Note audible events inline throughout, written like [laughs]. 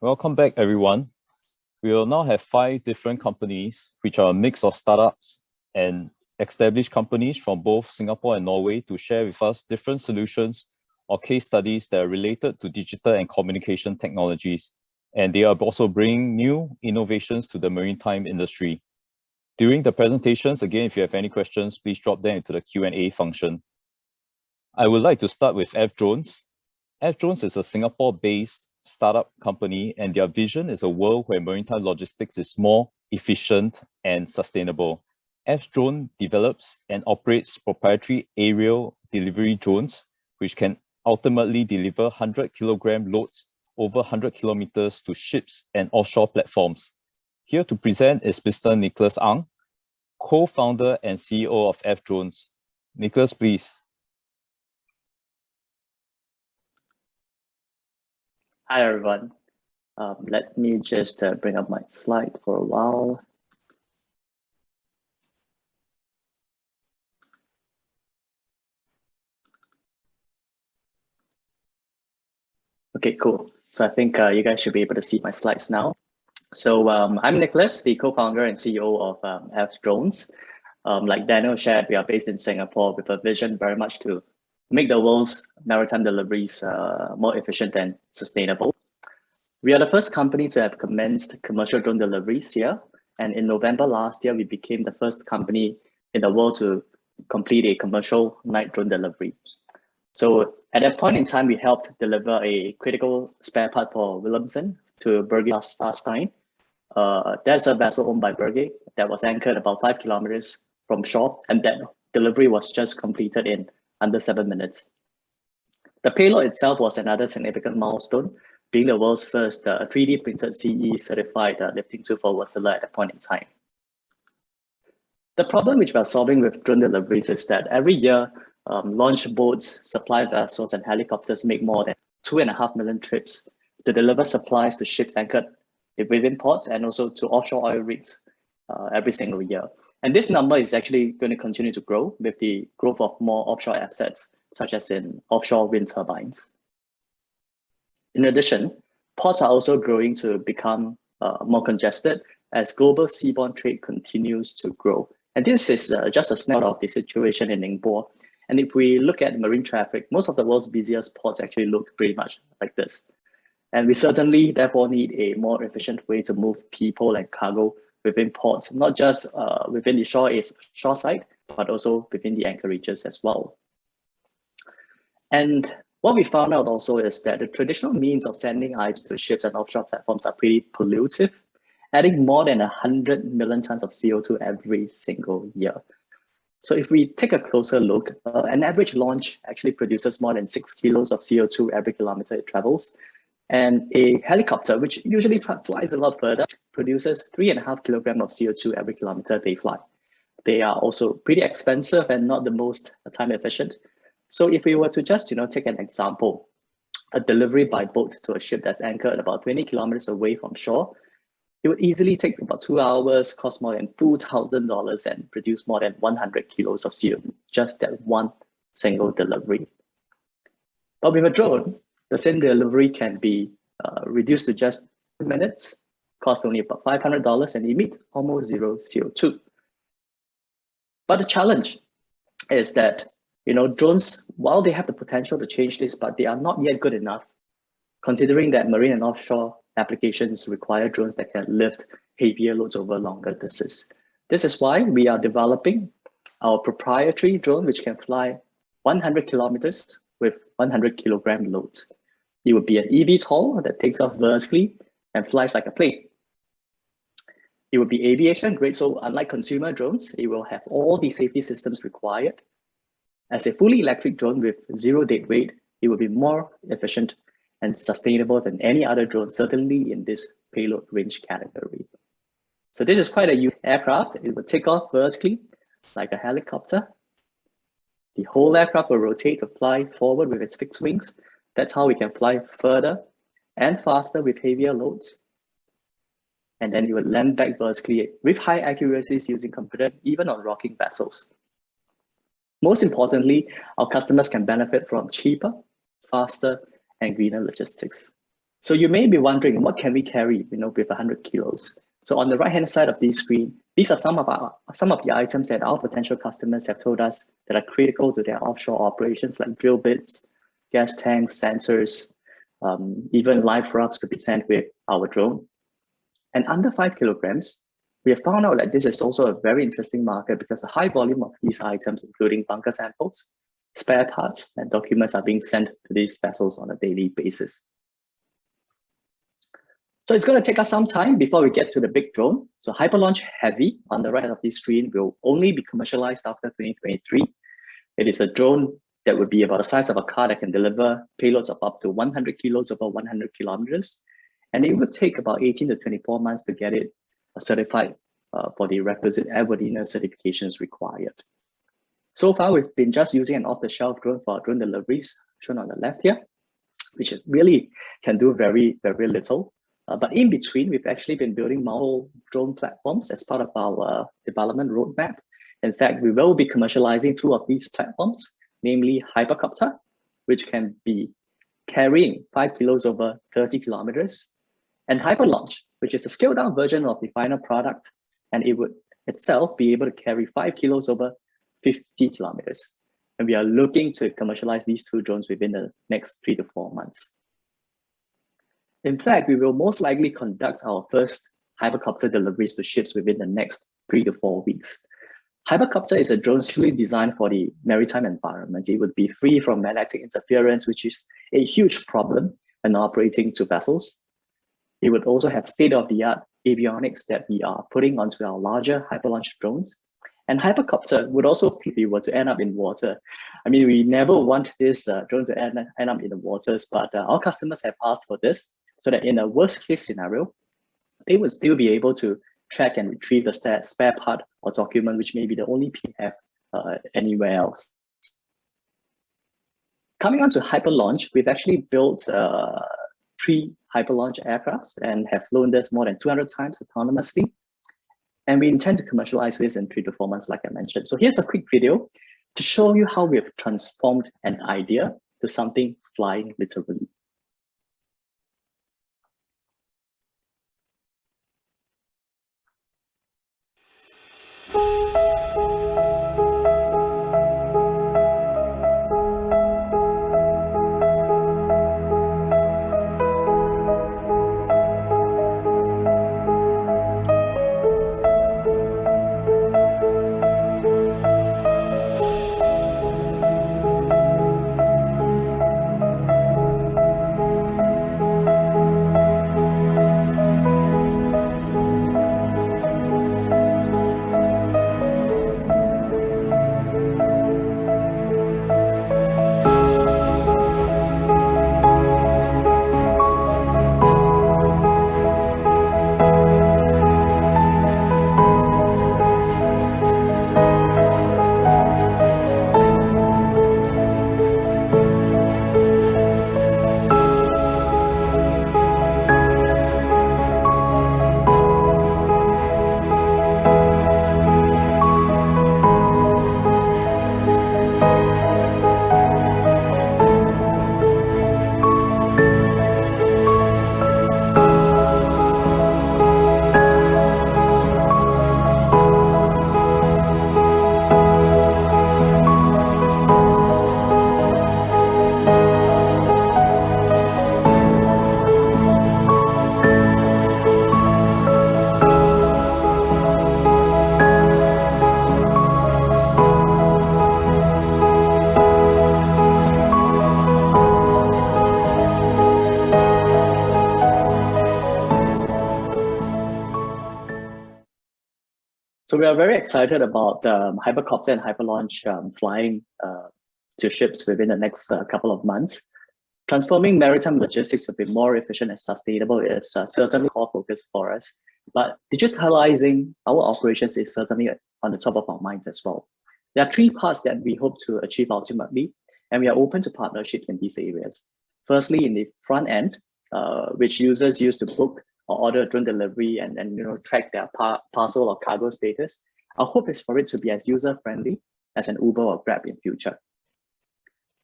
Welcome back, everyone. We will now have five different companies, which are a mix of startups and established companies from both Singapore and Norway to share with us different solutions or case studies that are related to digital and communication technologies. And they are also bringing new innovations to the maritime industry. During the presentations, again, if you have any questions, please drop them into the Q&A function. I would like to start with F Drones. F Drones is a Singapore-based startup company and their vision is a world where maritime logistics is more efficient and sustainable. F Drone develops and operates proprietary aerial delivery drones, which can ultimately deliver 100 kilogram loads over 100 kilometers to ships and offshore platforms. Here to present is Mr. Nicholas Ang, co-founder and CEO of F Drones. Nicholas, please. Hi, everyone. Um, let me just uh, bring up my slide for a while. Okay, cool. So I think uh, you guys should be able to see my slides now. So um, I'm Nicholas, the co-founder and CEO of um, F Drones. Um, like Daniel shared, we are based in Singapore with a vision very much to make the world's maritime deliveries uh, more efficient and sustainable. We are the first company to have commenced commercial drone deliveries here. And in November last year, we became the first company in the world to complete a commercial night drone delivery. So at that point in time, we helped deliver a critical spare part for Wilhelmsen to Berge Starstein. Uh, that's a vessel owned by Berge that was anchored about five kilometers from shore, and that delivery was just completed in under seven minutes. The payload itself was another significant milestone, being the world's first uh, 3D printed CE certified uh, lifting tool for water at that point in time. The problem which we're solving with drone deliveries is that every year, um, launch boats, supply vessels, and helicopters make more than two and a half million trips to deliver supplies to ships anchored within ports and also to offshore oil rigs uh, every single year. And this number is actually going to continue to grow with the growth of more offshore assets, such as in offshore wind turbines. In addition, ports are also growing to become uh, more congested as global seaborne trade continues to grow. And this is uh, just a snapshot of the situation in Ningbo and if we look at marine traffic, most of the world's busiest ports actually look pretty much like this. And we certainly therefore need a more efficient way to move people and cargo within ports, not just uh, within the shore, shore side, but also within the anchorages as well. And what we found out also is that the traditional means of sending items to ships and offshore platforms are pretty pollutive, adding more than 100 million tons of CO2 every single year. So if we take a closer look, uh, an average launch actually produces more than six kilos of CO2 every kilometer it travels. And a helicopter, which usually flies a lot further, produces three and a half kilogram of CO2 every kilometer they fly. They are also pretty expensive and not the most time efficient. So if we were to just, you know, take an example, a delivery by boat to a ship that's anchored about 20 kilometers away from shore it would easily take about two hours, cost more than $2,000 and produce more than 100 kilos of CO2, just that one single delivery. But with a drone, the same delivery can be uh, reduced to just minutes, cost only about $500 and emit almost zero CO2. But the challenge is that you know drones, while they have the potential to change this, but they are not yet good enough, considering that marine and offshore applications require drones that can lift heavier loads over longer distances. This is why we are developing our proprietary drone, which can fly 100 kilometers with 100 kilogram loads. It would be an eVTOL that takes off vertically and flies like a plane. It would be aviation grade, so unlike consumer drones, it will have all the safety systems required. As a fully electric drone with zero dead weight, it will be more efficient and sustainable than any other drone, certainly in this payload range category. So this is quite a unique aircraft. It will take off vertically like a helicopter. The whole aircraft will rotate to fly forward with its fixed wings. That's how we can fly further and faster with heavier loads. And then you will land back vertically with high accuracies using computer, even on rocking vessels. Most importantly, our customers can benefit from cheaper, faster, and greener logistics. So you may be wondering, what can we carry, you know, with 100 kilos? So on the right-hand side of this screen, these are some of our some of the items that our potential customers have told us that are critical to their offshore operations, like drill bits, gas tanks, sensors, um, even live rods could be sent with our drone. And under five kilograms, we have found out that this is also a very interesting market because a high volume of these items, including bunker samples, spare parts, and documents are being sent to these vessels on a daily basis. So it's going to take us some time before we get to the big drone. So Hyperlaunch Heavy on the right of this screen will only be commercialized after 2023. It is a drone that would be about the size of a car that can deliver payloads of up to 100 kilos over 100 kilometers. And it would take about 18 to 24 months to get it certified uh, for the requisite airworthiness certifications required. So far, we've been just using an off-the-shelf drone for drone deliveries, shown on the left here, which really can do very, very little. Uh, but in between, we've actually been building model drone platforms as part of our uh, development roadmap. In fact, we will be commercializing two of these platforms, namely Hypercopter, which can be carrying five kilos over 30 kilometers, and Hyperlaunch, which is a scaled down version of the final product, and it would itself be able to carry five kilos over 50 kilometers. And we are looking to commercialize these two drones within the next three to four months. In fact, we will most likely conduct our first hypercopter deliveries to ships within the next three to four weeks. Hypercopter is a drone truly designed for the maritime environment. It would be free from magnetic interference, which is a huge problem when operating two vessels. It would also have state-of-the-art avionics that we are putting onto our larger hyperlaunch drones. And Hypercopter would also, if we were to end up in water, I mean, we never want this uh, drone to end, end up in the waters, but uh, our customers have asked for this so that in a worst case scenario, they would still be able to track and retrieve the spare part or document, which may be the only PF uh, anywhere else. Coming on to Hyperlaunch, we've actually built uh, three Hyperlaunch aircrafts and have flown this more than 200 times autonomously. And we intend to commercialize this in three to four months, like I mentioned. So here's a quick video to show you how we have transformed an idea to something flying literally. Are very excited about um, Hypercopter and Hyperlaunch um, flying uh, to ships within the next uh, couple of months. Transforming maritime logistics to be more efficient and sustainable is uh, certainly core focus for us, but digitalizing our operations is certainly on the top of our minds as well. There are three parts that we hope to achieve ultimately, and we are open to partnerships in these areas. Firstly, in the front end, uh, which users use to book or order drone delivery and then you know track their par parcel or cargo status. Our hope is for it to be as user friendly as an Uber or Grab in future.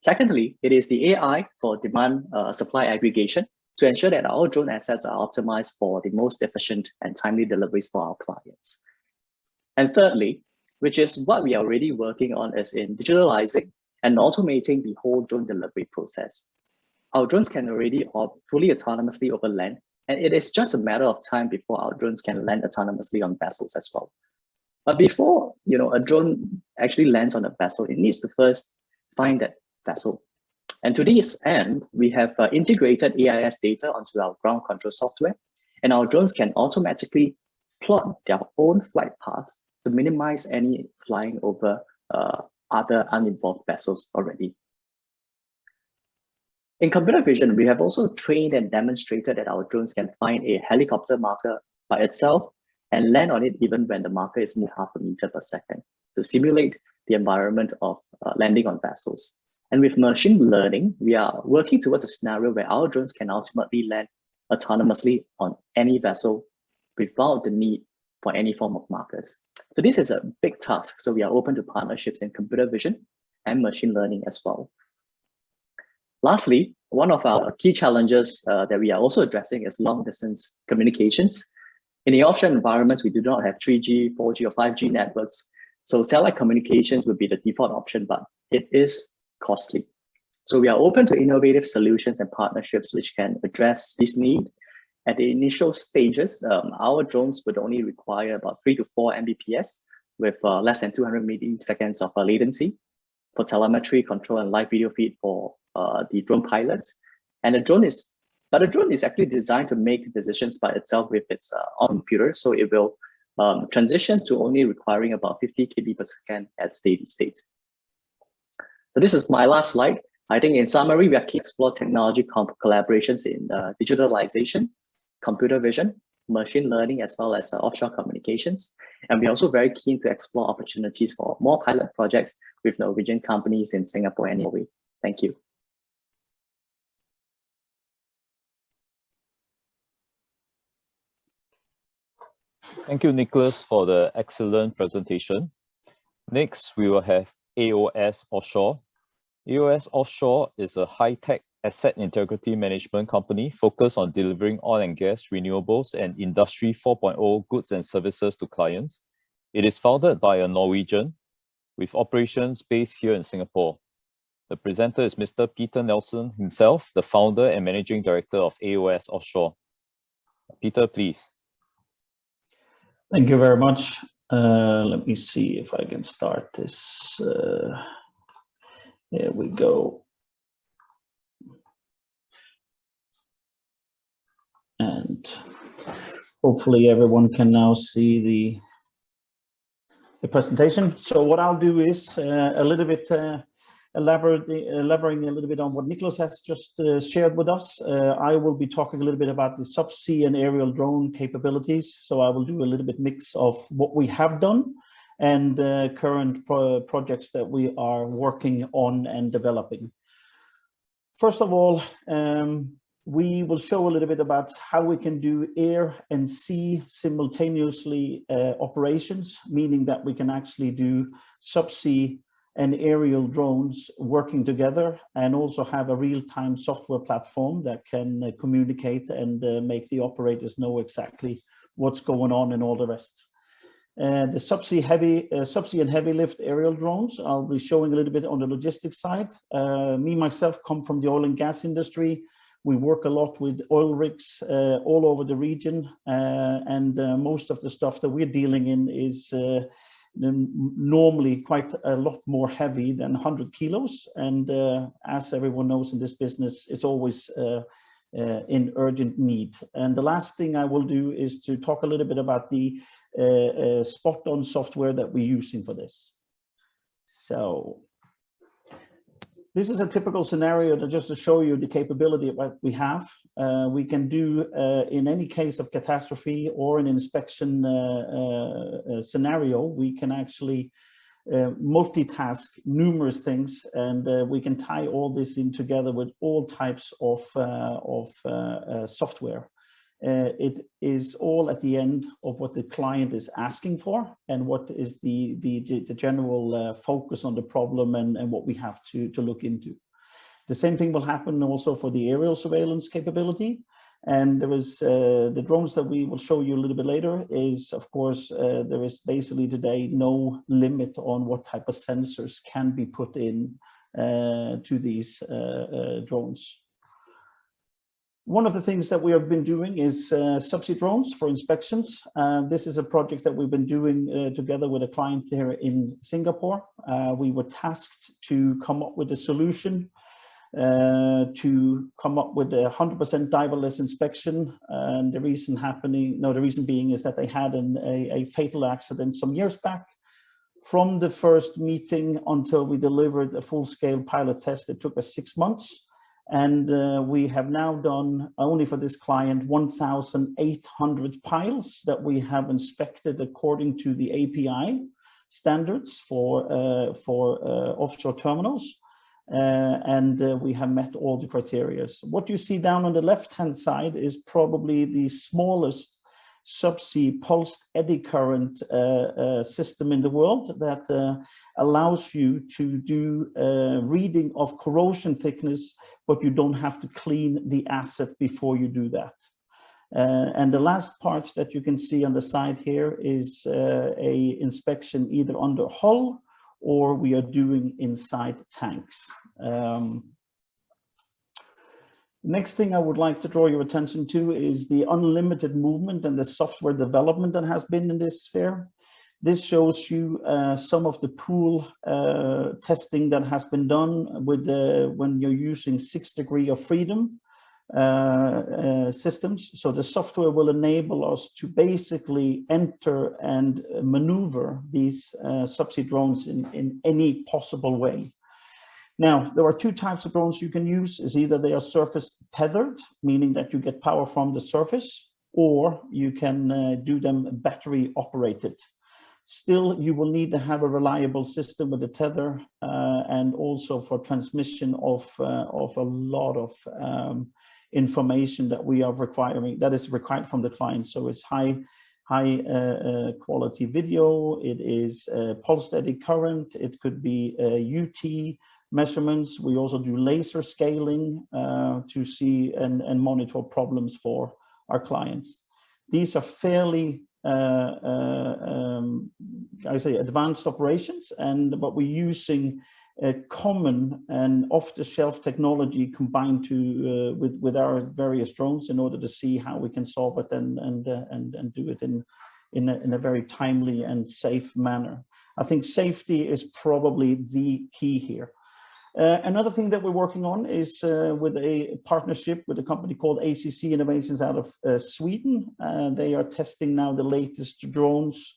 Secondly, it is the AI for demand uh, supply aggregation to ensure that our drone assets are optimized for the most efficient and timely deliveries for our clients. And thirdly, which is what we are already working on is in digitalizing and automating the whole drone delivery process. Our drones can already fully autonomously over land, and it is just a matter of time before our drones can land autonomously on vessels as well. But before you know a drone actually lands on a vessel, it needs to first find that vessel. And to this end, we have uh, integrated AIS data onto our ground control software, and our drones can automatically plot their own flight paths to minimize any flying over uh, other uninvolved vessels already. In computer vision, we have also trained and demonstrated that our drones can find a helicopter marker by itself and land on it even when the marker is moved half a meter per second to simulate the environment of uh, landing on vessels. And with machine learning, we are working towards a scenario where our drones can ultimately land autonomously on any vessel without the need for any form of markers. So this is a big task. So we are open to partnerships in computer vision and machine learning as well. Lastly, one of our key challenges uh, that we are also addressing is long distance communications. In the offshore environments, we do not have 3G, 4G, or 5G networks. So satellite communications would be the default option, but it is costly. So we are open to innovative solutions and partnerships which can address this need. At the initial stages, um, our drones would only require about three to four Mbps with uh, less than 200 milliseconds of uh, latency for telemetry, control, and live video feed for uh, the drone pilots. And the drone is but a drone is actually designed to make decisions by itself with its uh, own computer. So it will um, transition to only requiring about 50 kb per second at steady state. So this is my last slide. I think in summary, we are keen to explore technology collaborations in uh, digitalization, computer vision, machine learning, as well as uh, offshore communications. And we're also very keen to explore opportunities for more pilot projects with Norwegian companies in Singapore and Norway. Thank you. Thank you, Nicholas, for the excellent presentation. Next, we will have AOS Offshore. AOS Offshore is a high-tech asset integrity management company focused on delivering oil and gas, renewables, and Industry 4.0 goods and services to clients. It is founded by a Norwegian with operations based here in Singapore. The presenter is Mr. Peter Nelson himself, the founder and managing director of AOS Offshore. Peter, please. Thank you very much. Uh, let me see if I can start this. Uh, here we go. And hopefully everyone can now see the, the presentation. So what I'll do is uh, a little bit uh, elaborating, elaborating a little bit on what Nicholas has just uh, shared with us. Uh, I will be talking a little bit about the subsea and aerial drone capabilities. So I will do a little bit mix of what we have done and uh, current pro projects that we are working on and developing. First of all, um, we will show a little bit about how we can do air and sea simultaneously uh, operations, meaning that we can actually do subsea and aerial drones working together and also have a real-time software platform that can uh, communicate and uh, make the operators know exactly what's going on and all the rest. Uh, the subsea heavy, uh, subsea and heavy lift aerial drones, I'll be showing a little bit on the logistics side. Uh, me, myself, come from the oil and gas industry. We work a lot with oil rigs uh, all over the region, and most of the stuff that we're dealing in is normally quite a lot more heavy than 100 kilos. And uh, as everyone knows in this business, it's always uh, uh, in urgent need. And the last thing I will do is to talk a little bit about the uh, uh, spot-on software that we're using for this. So this is a typical scenario to just to show you the capability of what we have. Uh, we can do uh, in any case of catastrophe or an inspection uh, uh, uh scenario, we can actually uh, multitask numerous things and we can tie all this in together with all types of, of software. Uh, it is all at the end of what the client is asking for and what is the, the, the general uh, focus on the problem and, and what we have to, to look into. The same thing will happen also for the aerial surveillance capability. And there is uh, the drones that we will show you a little bit later is, of course, uh, there is basically today no limit on what type of sensors can be put in uh, to these uh, drones. One of the things that we have been doing is uh, subsea drones for inspections. Uh, this is a project that we've been doing uh, together with a client here in Singapore. Uh, we were tasked to come up with a solution uh, to come up with a 100% diverless inspection. And the reason happening, no, the reason being is that they had an, a, a fatal accident some years back. From the first meeting until we delivered a full-scale pilot test, it took us six months. And uh, we have now done only for this client 1,800 piles that we have inspected according to the API standards for, uh, for uh, offshore terminals. Uh, and uh, we have met all the criteria. What you see down on the left-hand side is probably the smallest subsea pulsed eddy current uh, uh, system in the world that uh, allows you to do reading of corrosion thickness, but you don't have to clean the asset before you do that. Uh, and the last part that you can see on the side here is uh, a inspection either under hull or we are doing inside tanks. Um, Next thing I would like to draw your attention to is the unlimited movement and the software development that has been in this sphere. This shows you uh, some of the pool uh, testing that has been done with when you're using six degree of freedom uh, uh, systems. So the software will enable us to basically enter and maneuver these uh, subsea drones in, in any possible way. Now, there are two types of drones you can use. Is either they are surface tethered, meaning that you get power from the surface, or you can uh, do them battery operated. Still, you will need to have a reliable system with a tether uh, and also for transmission of, uh, of a lot of um, information that we are requiring, that is required from the client. So it's high, high uh, uh, quality video, it is uh, pulsed eddy current, it could be UT, measurements. We also do laser scaling uh, to see and, and monitor problems for our clients. These are fairly, uh, uh, um, I say, advanced operations, and but we're using a common and off-the-shelf technology combined to uh, with with our various drones in order to see how we can solve it and and uh, and and do it in in a, in a very timely and safe manner. I think safety is probably the key here. Uh, another thing that we're working on is uh, with a partnership with a company called ACC Innovations out of uh, Sweden. Uh, they are testing now the latest drones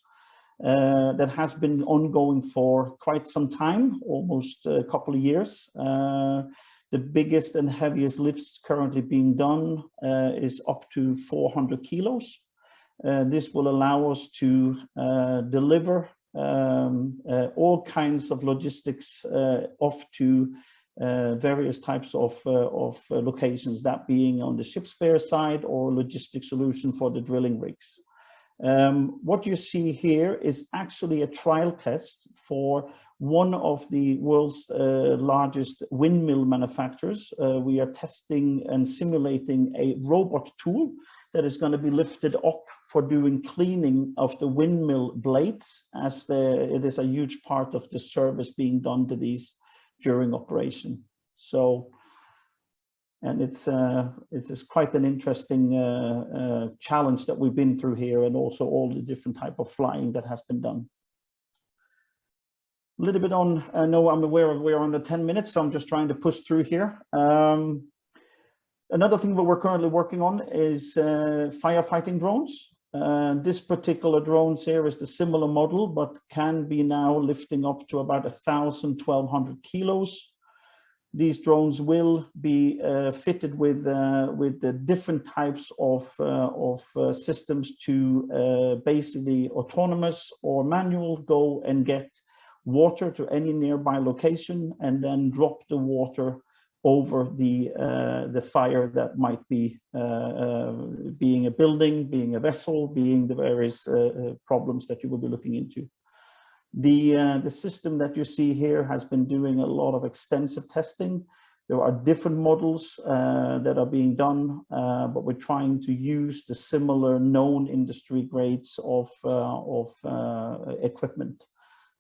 uh, that has been ongoing for quite some time, almost a couple of years. The biggest and heaviest lifts currently being done is up to 400 kilos. this will allow us to deliver um, uh, all kinds of logistics uh, off to uh, various types of, uh, of uh, locations, that being on the ship spare side or logistic solution for the drilling rigs. Um, what you see here is actually a trial test for one of the world's uh, largest windmill manufacturers. we are testing and simulating a robot tool that is going to be lifted up for doing cleaning of the windmill blades as the, it is a huge part of the service being done to these during operation. So, and it's uh, it's, quite an interesting uh, uh, challenge that we've been through here and also all the different type of flying that has been done. A little bit on, I know I'm aware of we're under 10 minutes, so I'm just trying to push through here. Um, Another thing that we're currently working on is uh, firefighting drones. Uh, this particular drones here is the similar model, but can be now lifting up to about 1,000, 1,200 kilos. These drones will be uh, fitted with uh, with the different types of uh, of uh, systems to basically autonomous or manual go and get water to any nearby location and then drop the water over the uh, the fire that might be uh, uh, being a building, being a vessel, being the various uh, uh, problems that you will be looking into. The the system that you see here has been doing a lot of extensive testing. There are different models that are being done, but we're trying to use the similar known industry grades of, of equipment.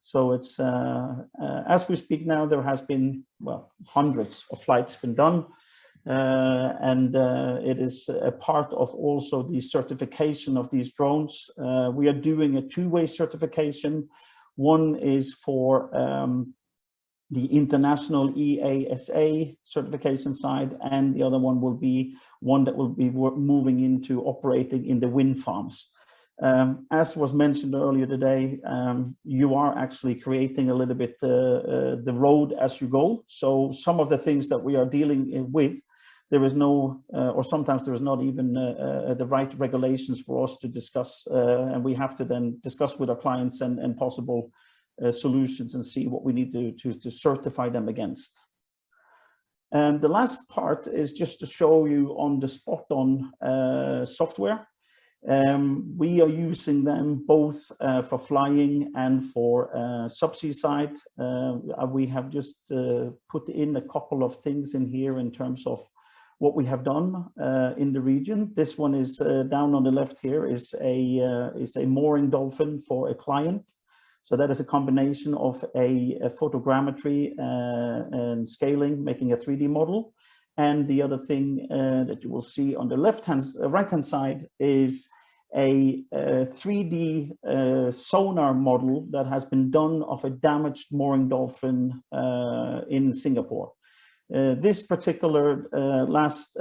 So it's, uh, uh, as we speak now, there has been, well, hundreds of flights been done. and it is a part of also the certification of these drones. we are doing a two-way certification. One is for um, the international EASA certification side, and the other one will be one that will be moving into operating in the wind farms. Um, as was mentioned earlier today, um, you are actually creating a little bit uh, uh, the road as you go. So some of the things that we are dealing with, there is no, uh, or sometimes there is not even uh, uh, the right regulations for us to discuss, uh, and we have to then discuss with our clients and, and possible uh, solutions and see what we need to, to, to certify them against. And the last part is just to show you on the spot on uh, software. Um, we are using them both uh, for flying and for uh, subsea side. Uh, we have just uh, put in a couple of things in here in terms of what we have done uh, in the region. This one is down on the left here is a is a mooring dolphin for a client. So that is a combination of a, a photogrammetry uh, and scaling, making a 3D model. And the other thing uh, that you will see on the left hand, uh, right hand side is a, a 3D uh, sonar model that has been done of a damaged mooring dolphin uh, in Singapore. Uh, this particular last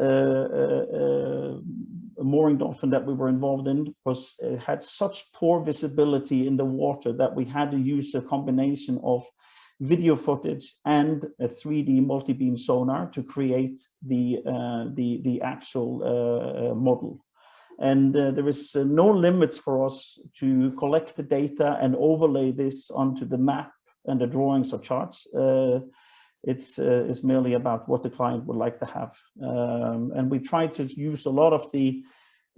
mooring dolphin that we were involved in was uh, had such poor visibility in the water that we had to use a combination of video footage and a 3D multi-beam sonar to create the uh, the the actual uh, uh model. And uh, there is uh, no limits for us to collect the data and overlay this onto the map and the drawings or charts. it's it's merely about what the client would like to have. Um, and we try to use a lot of the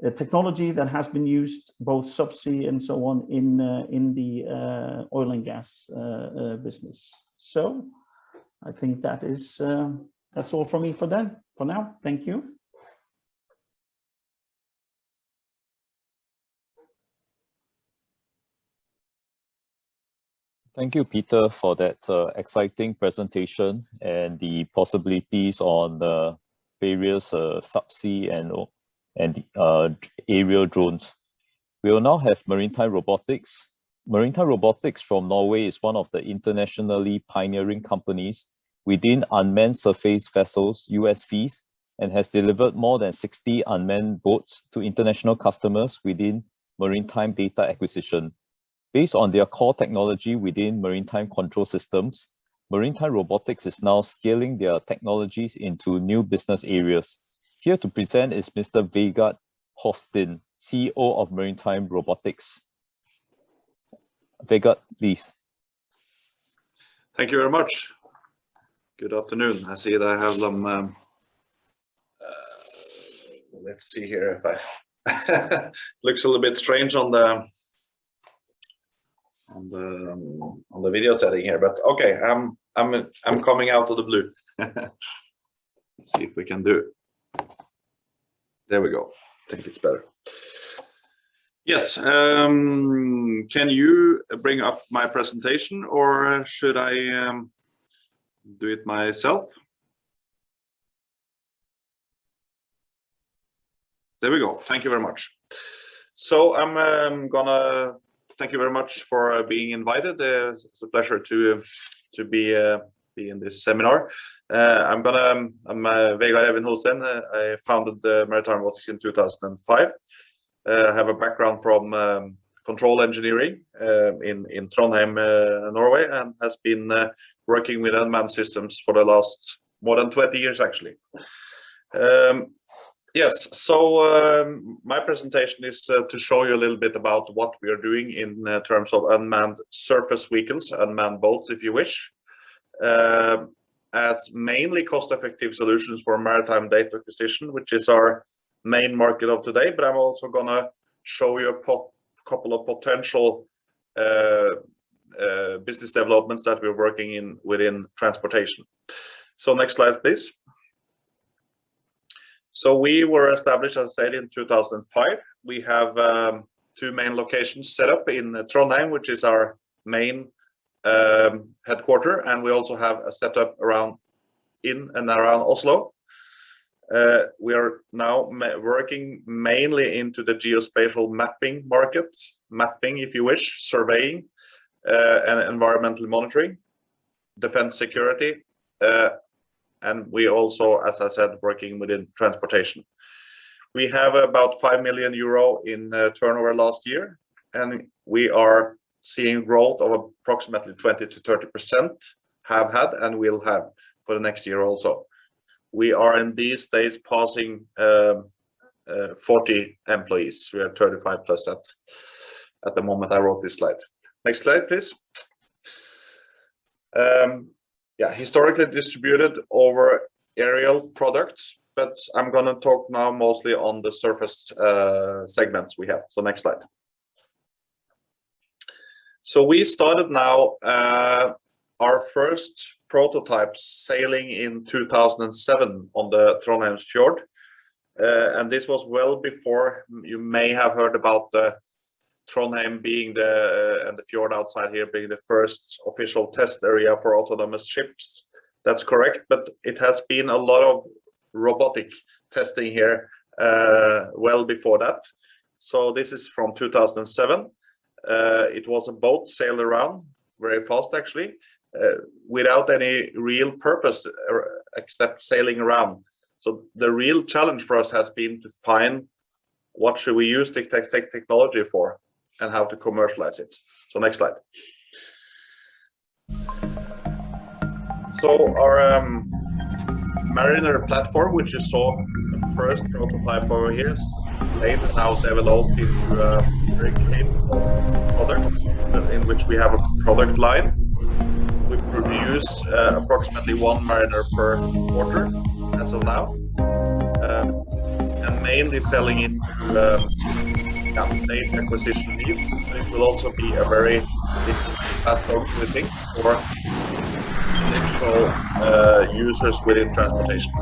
uh, technology that has been used both subsea and so on in uh, in the uh, oil and gas uh, uh, business. So I think that is uh, that's all from me for that for now. Thank you. Thank you, Peter, for that exciting presentation and the possibilities on the various subsea and and uh, aerial drones. We will now have Maritime Robotics. Maritime Robotics from Norway is one of the internationally pioneering companies within unmanned surface vessels, USVs, and has delivered more than 60 unmanned boats to international customers within maritime data acquisition. Based on their core technology within maritime control systems, Maritime Robotics is now scaling their technologies into new business areas. Here to present is Mr. Vegard Hovstein, CEO of Maritime Robotics. Vegard, please. Thank you very much. Good afternoon. I see that I have. Um, uh, let's see here if I [laughs] looks a little bit strange on the on the on the video setting here, but okay, I'm I'm I'm coming out of the blue. [laughs] Let's see if we can do there we go. I think it's better. Yes, um, can you bring up my presentation or should I um, do it myself? There we go. Thank you very much. So I'm um, gonna thank you very much for uh, being invited. Uh, it's a pleasure to to be uh, be in this seminar. Uh, I'm gonna, um, I'm uh, Vegard Evjen Hovstein. Uh, I founded the Maritime Robotics in 2005. I have a background from um, control engineering in, in Trondheim, Norway, and has been working with unmanned systems for the last more than 20 years, actually. Um, Yes, so um, my presentation is uh, to show you a little bit about what we are doing in uh, terms of unmanned surface vehicles, unmanned boats, if you wish. Uh, as mainly cost-effective solutions for maritime data acquisition, which is our main market of today. But I'm also gonna show you a couple of potential uh, uh, business developments that we're working in within transportation. So next slide, please. So we were established, as I said, in 2005. We have um, two main locations set up in Trondheim, which is our main um, headquarter, and we also have a setup around in and around Oslo. Uh, we are now working mainly into the geospatial mapping market, mapping if you wish, surveying, uh, and environmental monitoring, defense security, uh, and we also, as I said, working within transportation. We have about 5 million euro in uh, turnover last year, and we are seeing growth of approximately 20%-30%, have had and will have for the next year also. We are in these days passing um, uh, 40 employees. We are 35+ at the moment I wrote this slide. Next slide, please. Um, Yeah, historically distributed over aerial products, but I'm going to talk now mostly on the surface segments we have. So next slide. So we started now our first prototypes sailing in 2007 on the Trondheimsfjord. Uh, and this was well before you may have heard about the Trondheim being the, uh, and the fjord outside here being the first official test area for autonomous ships. That's correct, but it has been a lot of robotic testing here uh, well before that. So this is from 2007. Uh, it was a boat sailed around very fast actually, without any real purpose except sailing around. So the real challenge for us has been to find what should we use the technology for and how to commercialize it. So next slide. So our um, Mariner platform, which you saw the first prototype over here, is later now developed into a very capable product in which we have a product line. We produce uh, approximately one Mariner per quarter as of now, uh, and mainly selling into data acquisition needs. It will also be a very platform, we think, for initial uh, users within transportation.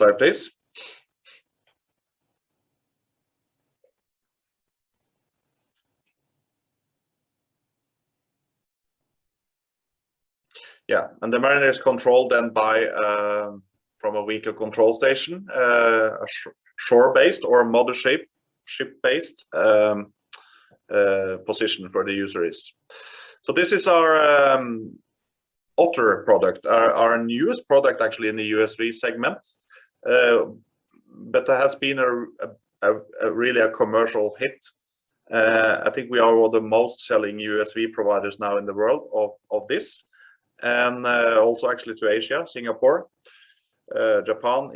Slide, please. Yeah, and the Mariner is controlled then by um, from a vehicle control station, uh, a shore-based or mothership ship-based um, uh, position for the user is. So this is our um, Otter product, our newest product actually in the USV segment. Uh, that has been a really a commercial hit. Uh, I think we are one of the most selling USV providers now in the world of of this, and uh, also actually to Asia, Singapore, Japan,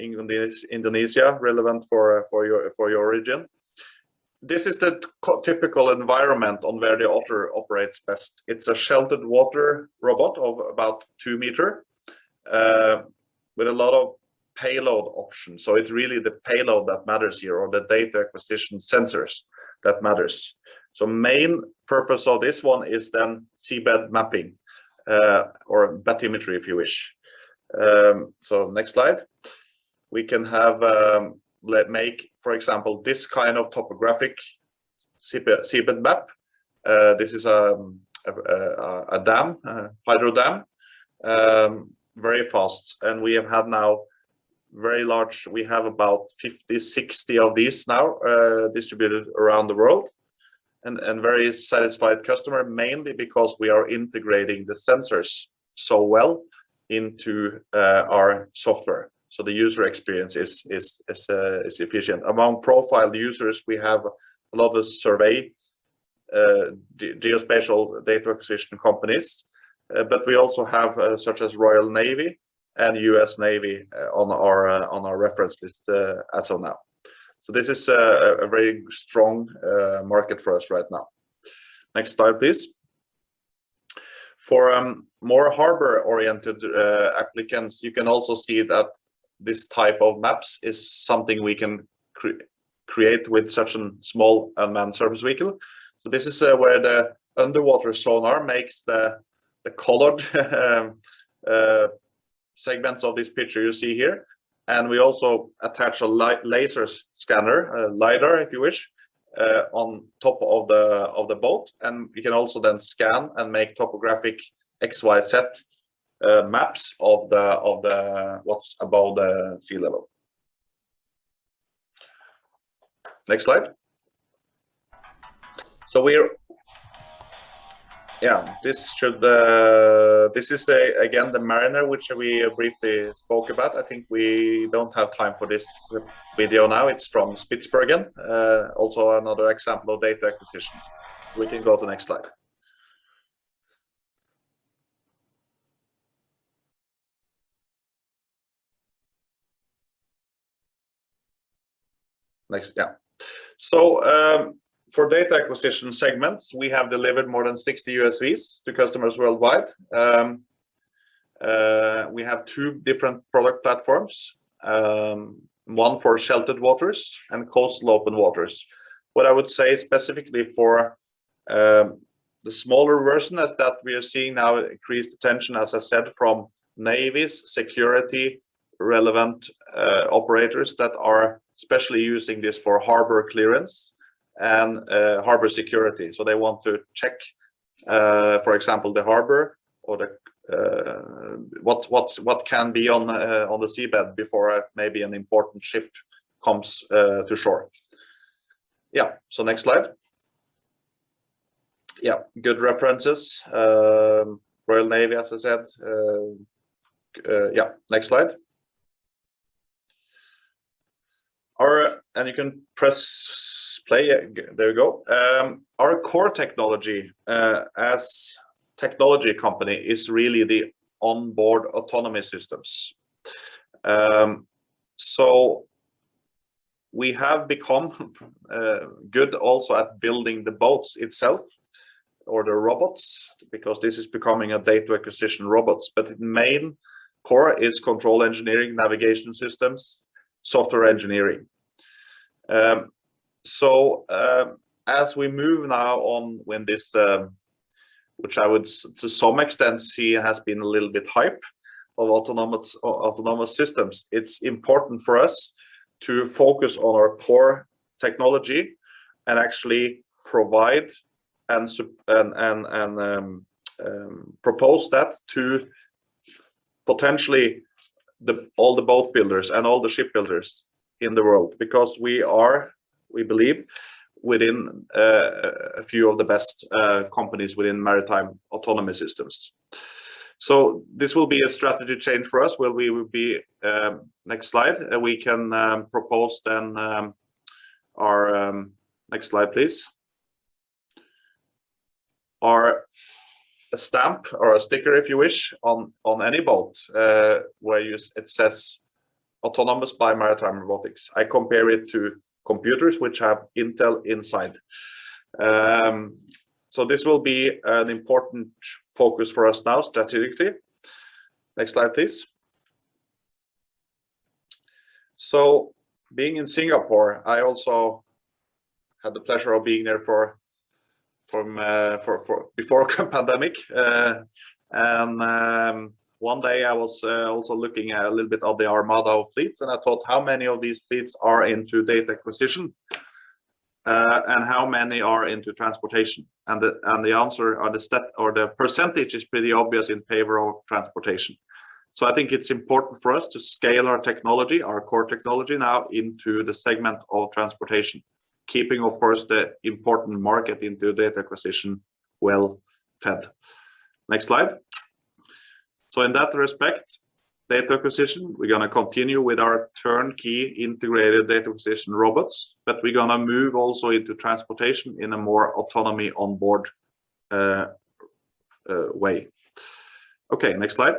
Indonesia, relevant for uh, for your for your region. This is the typical environment on where the Otter operates best. It's a sheltered water robot of about 2 m with a lot of payload option. So It's really the payload that matters here or the data acquisition sensors that matters. So main purpose of this one is then seabed mapping, or bathymetry if you wish. Um, so next slide. We can have um, let make, for example, this kind of topographic seabed map. This is a a dam, hydro dam, very fast. And we have had now very large, we have about 50, 60 of these now uh, distributed around the world, and and very satisfied customer, mainly because we are integrating the sensors so well into uh, our software. So the user experience is is is uh, efficient. Among profiled users, we have a lot of survey geospatial data acquisition companies, but we also have such as Royal Navy and US Navy on our on our reference list as of now. So this is a, a very strong market for us right now. Next slide, please. For um, more harbor-oriented uh, applicants, you can also see that this type of maps is something we can cre create with such a small unmanned surface vehicle. So this is uh, where the underwater sonar makes the, the colored [laughs] um, uh, segments of this picture you see here. And we also attach a laser scanner, a LiDAR if you wish, uh, on top of the of the boat. And you can also then scan and make topographic XYZ uh, maps of the of the what's above the sea level. Next slide. So we're yeah, this should uh, this is the again the Mariner which we briefly spoke about. I think we don't have time for this video now. It's from Spitsbergen, uh, also another example of data acquisition. We can go to the next slide. Next, yeah. So um, for data acquisition segments, we have delivered more than 60 USVs to customers worldwide. Um, uh, we have two different product platforms, um, one for sheltered waters and coastal open waters. What I would say specifically for um, the smaller version is that we are seeing now increased attention, as I said, from navies, security, relevant uh, operators that are especially using this for harbor clearance and uh, harbor security. So they want to check, uh, for example, the harbor or the uh, what what what can be on uh, on the seabed before uh, maybe an important ship comes uh, to shore. Yeah. So next slide. Yeah, good references. Um, Royal Navy, as I said. yeah. Next slide. Or and you can press play. There you go. Um, our core technology uh, as technology company is really the onboard autonomy systems. Um, so we have become [laughs] uh, good also at building the boats itself or the robots because this is becoming a data acquisition robots but the main core is control engineering navigation systems software engineering um, so um, as we move now on when this um, which i would to some extent see has been a little bit hype of autonomous autonomous systems it's important for us to focus on our core technology and actually provide and and and, and um, um, propose that to potentially the all the boat builders and all the shipbuilders in the world because we are we believe, within uh, a few of the best uh, companies within maritime autonomy systems. So this will be a strategy change for us where we will be, um, next slide, we can um, propose then um, our, next slide please, our a stamp or a sticker if you wish on on any boat uh, where you it says autonomous by maritime robotics i compare it to computers which have Intel inside. Um, so this will be an important focus for us now strategically. Next slide, please. So being in Singapore, I also had the pleasure of being there for from uh, for for before [laughs] pandemic, uh, and um, one day I was uh, also looking at a little bit of the armada of fleets, and I thought how many of these fleets are into data acquisition, uh, and how many are into transportation. And the and the answer or the stat or the percentage is pretty obvious in favor of transportation. So I think it's important for us to scale our technology, our core technology now into the segment of transportation, keeping of course the important market into data acquisition well fed. Next slide. So in that respect, data acquisition, we're going to continue with our turnkey integrated data acquisition robots, but we're going to move also into transportation in a more autonomy on board uh, uh, way. Okay, next slide.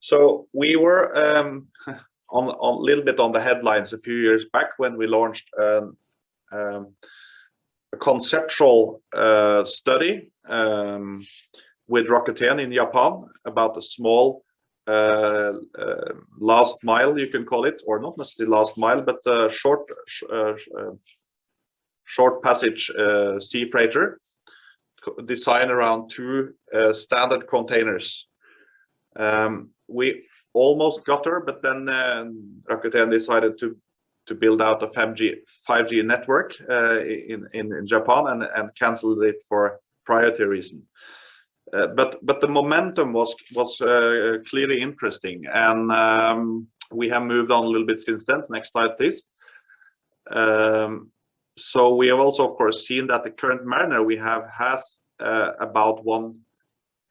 So we were um, [laughs] on a little bit on the headlines a few years back when we launched um, um, a conceptual uh, study with Rakuten in Japan about a small uh, uh, last mile, you can call it, or not necessarily last mile, but short uh, uh, short passage uh, sea freighter designed around two standard containers. Um, we almost got her, but then Rakuten decided to to build out a 5G 5G network in, in, in Japan and and canceled it for priority reason. Uh, but but the momentum was was uh, clearly interesting, and um, we have moved on a little bit since then. Next slide, please. Um, so we have also, of course, seen that the current Mariner we have has uh, about one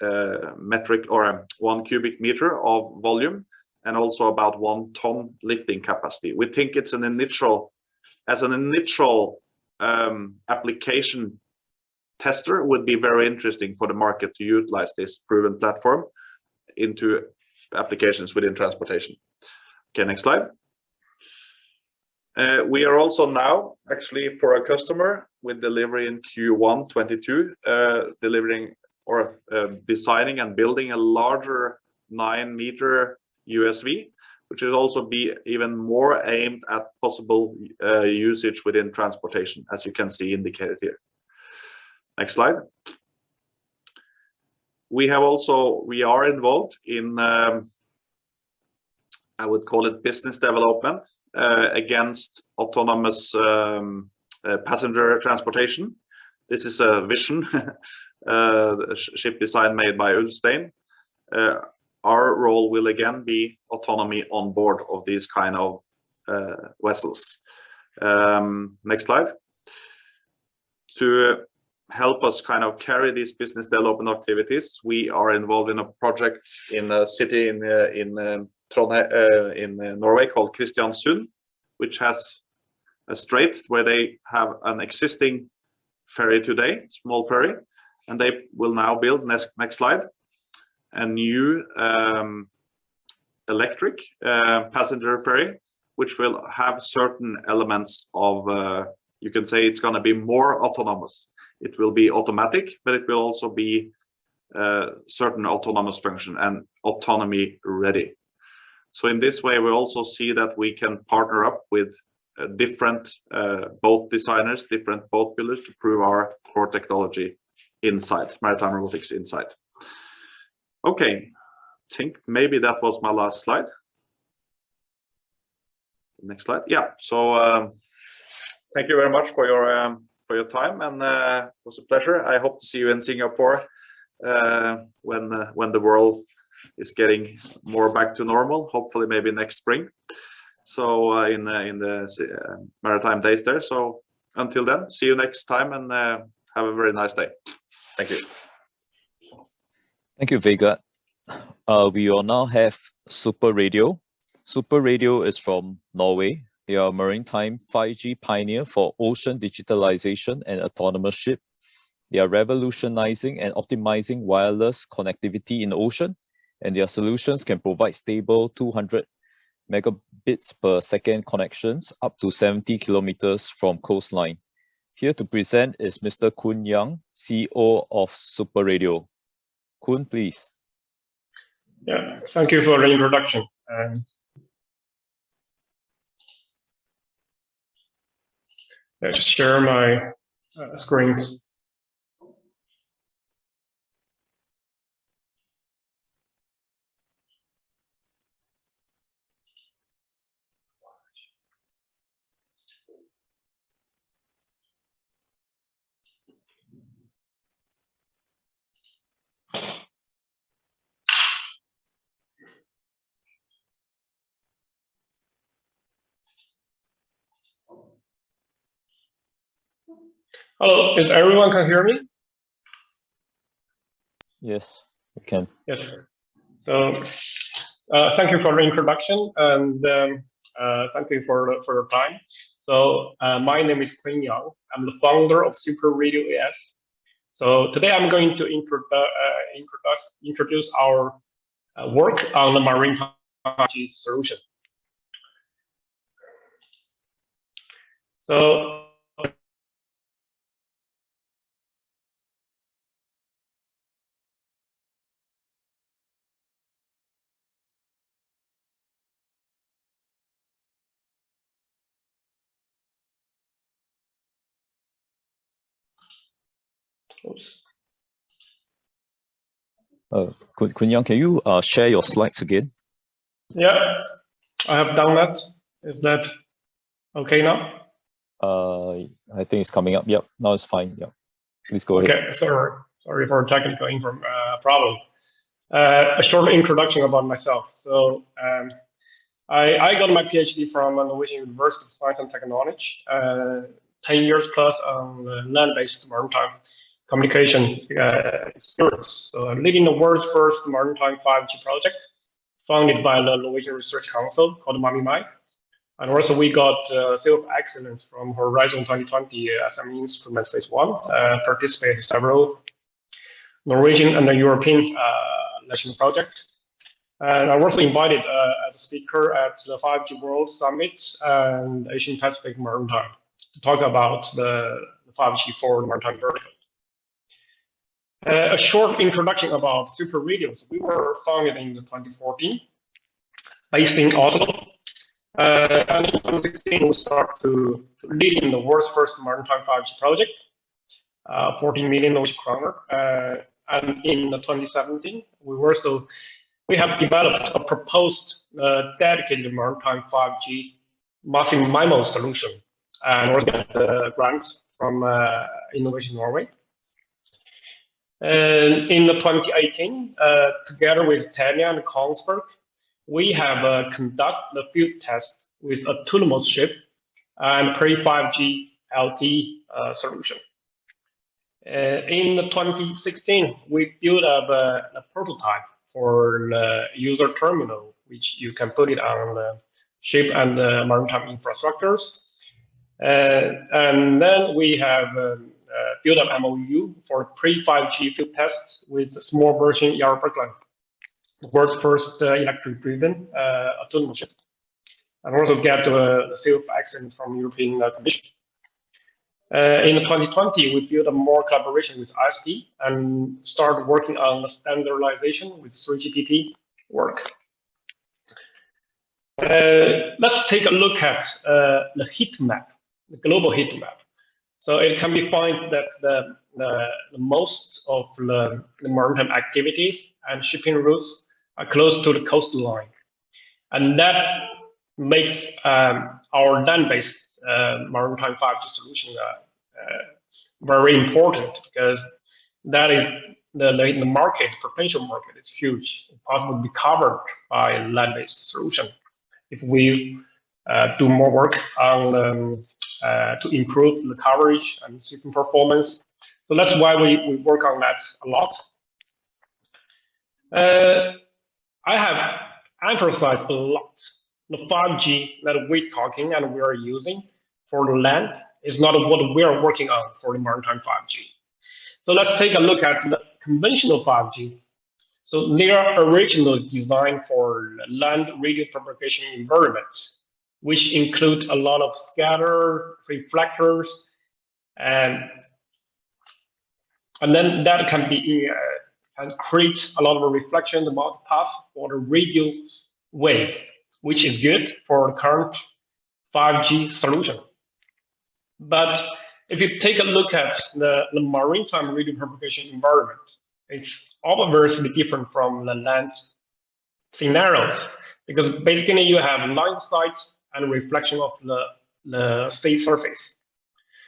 uh, metric or um, one cubic meter of volume, and also about one ton lifting capacity. We think it's an initial, as an initial um, application tester would be very interesting for the market to utilize this proven platform into applications within transportation. Okay, next slide. Uh, we are also now actually for a customer with delivery in Q1 22, uh, delivering or uh, designing and building a larger nine meter USV, which will also be even more aimed at possible uh, usage within transportation, as you can see indicated here. Next slide. We have also, we are involved in, um, I would call it business development uh, against autonomous um, uh, passenger transportation. This is a vision, [laughs] uh, ship design made by Ulstein. Uh, our role will again be autonomy on board of these kind of uh, vessels. Um, next slide. To help us kind of carry these business development activities, we are involved in a project in a city in uh, in um, Trondheim, uh, in uh, Norway called Kristiansund, which has a strait where they have an existing ferry today, small ferry, and they will now build next next slide a new um, electric uh, passenger ferry, which will have certain elements of, uh, you can say it's going to be more autonomous. It will be automatic, but it will also be uh, certain autonomous function and autonomy ready. So in this way, we also see that we can partner up with uh, different uh, boat designers, different boat builders to prove our core technology inside, maritime robotics inside. Okay, I think maybe that was my last slide. Next slide. Yeah, so um, thank you very much for your um, for your time and it was a pleasure. I hope to see you in Singapore uh, when uh, when the world is getting more back to normal. Hopefully, maybe next spring. So uh, in uh, in the maritime days there. So until then, see you next time and have a very nice day. Thank you. Thank you, Vegard. Uh, we will now have Super Radio. Super Radio is from Norway. They are maritime 5G pioneer for ocean digitalization and autonomous ship. They are revolutionizing and optimizing wireless connectivity in the ocean, and their solutions can provide stable 200 megabits per second connections up to 70 kilometers from coastline. Here to present is Mr. Kun Yang, CEO of Super Radio. Kun, please. Yeah, thank you for the introduction. Um, share my uh, Hello, is everyone can hear me? Yes, we can. Yes. So, uh, thank you for the introduction and um, uh, thank you for for your time. So, uh, my name is Kun Yang. I'm the founder of Super Radio AS. So today I'm going to uh, introduce, introduce our uh, work on the marine 5G solution. So Oops. Uh, Kun, can you uh, share your slides again? Yeah, I have done that. Is that okay now? Uh, I think it's coming up. Yep, now it's fine. Yep, please go ahead. Okay, sorry, sorry for technical inform, uh, problem. Uh, a short introduction about myself. So um, I, I got my PhD from Norwegian University of Science and Technology, uh, 10 years plus on land-based maritime communication uh, experience. So I'm leading the world's first maritime 5G project, funded by the Norwegian Research Council called MAMIMAI. And also we got uh, Seal of Excellence from Horizon 2020 SME Instrument Phase 1, uh, participated several Norwegian and European uh, national projects. And I was also invited uh, as a speaker at the 5G World Summit and Asian Pacific Maritime to talk about the, the 5G for the maritime vertical. Uh, a short introduction about Super Radios. We were founded in 2014, based in Oslo. Uh, and in 2016, we started to, lead in the world's first maritime 5G project, uh, 14 million Norwegian kroner. Uh, and in 2017, we were so we have developed a proposed uh, dedicated maritime 5G massive MIMO solution, and we're the grants from uh, Innovation Norway. And in the 2018, uh, together with Telia and Kongsberg, we have uh, conducted the field test with autonomous ship and pre-5G LTE uh, solution. Uh, in 2016, we built up a, a, prototype for the user terminal, which you can put it on the ship and the maritime infrastructures. Uh, and then we have um, uh, build up MOU for pre-5G field tests with a small version Yara Birkeland, the world's first uh, electric-driven uh, autonomous ship, and also get a seal of excellence from European Commission. Uh, in 2020, we built a more collaboration with ISP and started working on the standardization with 3GPP work. Uh, let's take a look at uh, the heat map, the global heat map. So it can be found that the, the, the most of the, the, maritime activities and shipping routes are close to the coastline. And that makes um, our land-based uh, maritime 5G solution uh, uh, very important because that is the, the, market, potential market is huge. It's possible to be covered by land-based solution if we uh, do more work on um, to improve the coverage and system performance. So that's why we, we work on that a lot. Uh, I have emphasized a lot the 5G that we're talking and we are using for the land is not what we are working on for the maritime 5G. So let's take a look at the conventional 5G. So they are originally designed for land radio propagation environments which include a lot of scatter reflectors and and then that can be uh, can create a lot of reflection the path for the radio wave which is good for the current 5G solution. But if you take a look at the, the maritime radio propagation environment it's obviously different from the land scenarios because basically you have line sight and reflection of the, the sea surface.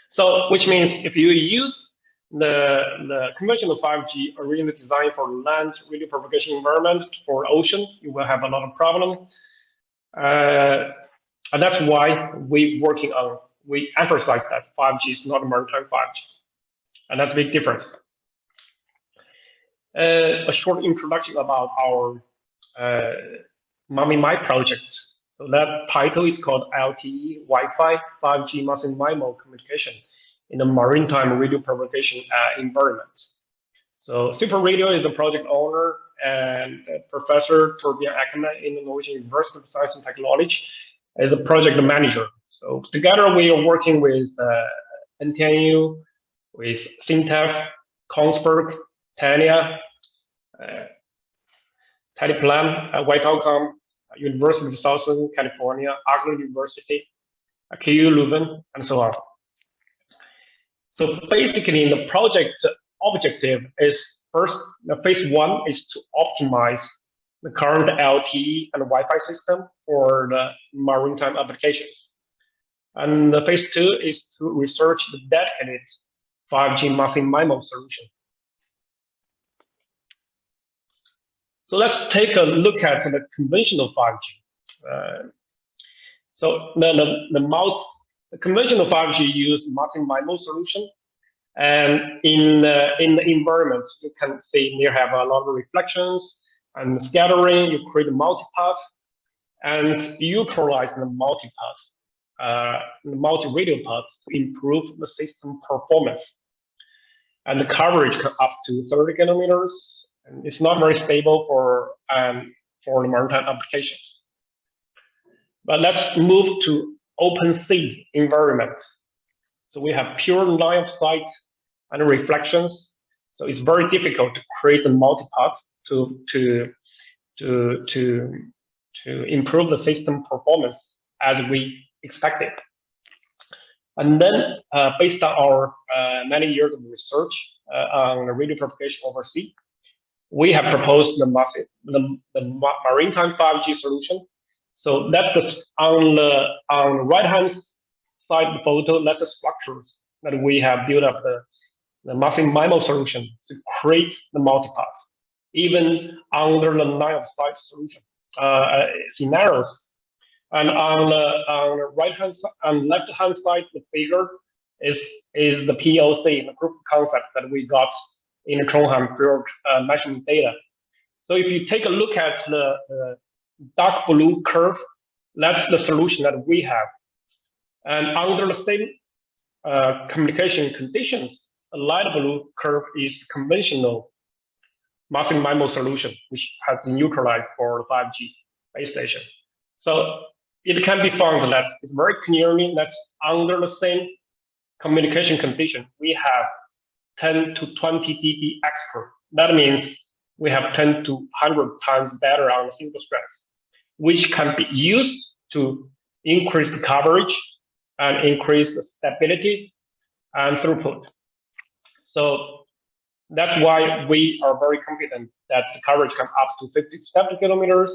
So, which means if you use the, the conventional 5G originally designed for land radio propagation environment for ocean, you will have a lot of problem. Uh, and that's why we working on, we emphasize that 5G is not a maritime 5G. And that's a big difference. Uh, a short introduction about our uh, MAMIMAI project. So that title is called LTE Wi-Fi 5G Massive MIMO Communication in the maritime radio propagation uh, environment. So Super Radio is the project owner and Professor Torbjørn Ekman in the Norwegian University of Science and Technology is a project manager. So together we are working with uh, NTNU, with SINTEF, Kongsberg, Tania, uh, Teleplan, uh, White Outcome, University of Southern California, Agro University, KU Leuven, and so on. So basically, the project objective is first, the phase one is to optimize the current LTE and Wi-Fi system for the maritime applications. And the phase two is to research the dedicated 5G massive MIMO solution. So let's take a look at the conventional 5G. Uh, so the, the, the, multi, the conventional 5G use massive MIMO solution. And in the, in the environment, you can see you have a lot of reflections and scattering, you create a multipath and you utilize the multipath, uh, the multi-radio path to improve the system performance. And the coverage up to 30 kilometers. And it's not very stable for, um, for the maritime applications. But let's move to open sea environment. So we have pure line of sight and reflections. So it's very difficult to create a multipath to to to to to improve the system performance as we expected. And then, uh, based on our uh, many years of research uh, on radio propagation over sea, we have proposed the, the, the maritime 5G solution. So that's the, on the on the right hand side the photo, that's the structures that we have built up the, the massive MIMO solution to create the multipath even under the line of sight solution uh, scenarios. And on the, on the right hand and left hand side, the figure is is the POC, the proof of concept that we got in the Trondheim field uh, measurement data. So if you take a look at the, the dark blue curve, that's the solution that we have. And under the same uh, communication conditions, the light blue curve is conventional massive MIMO solution, which has been utilized for the 5G base station. So it can be found that it's very clearly that under the same communication condition, we have 10 to 20 dB. That means we have 10 to 100 times better on single strands, which can be used to increase the coverage and increase the stability and throughput. So that's why we are very confident that the coverage can up to 50 to 70 kilometers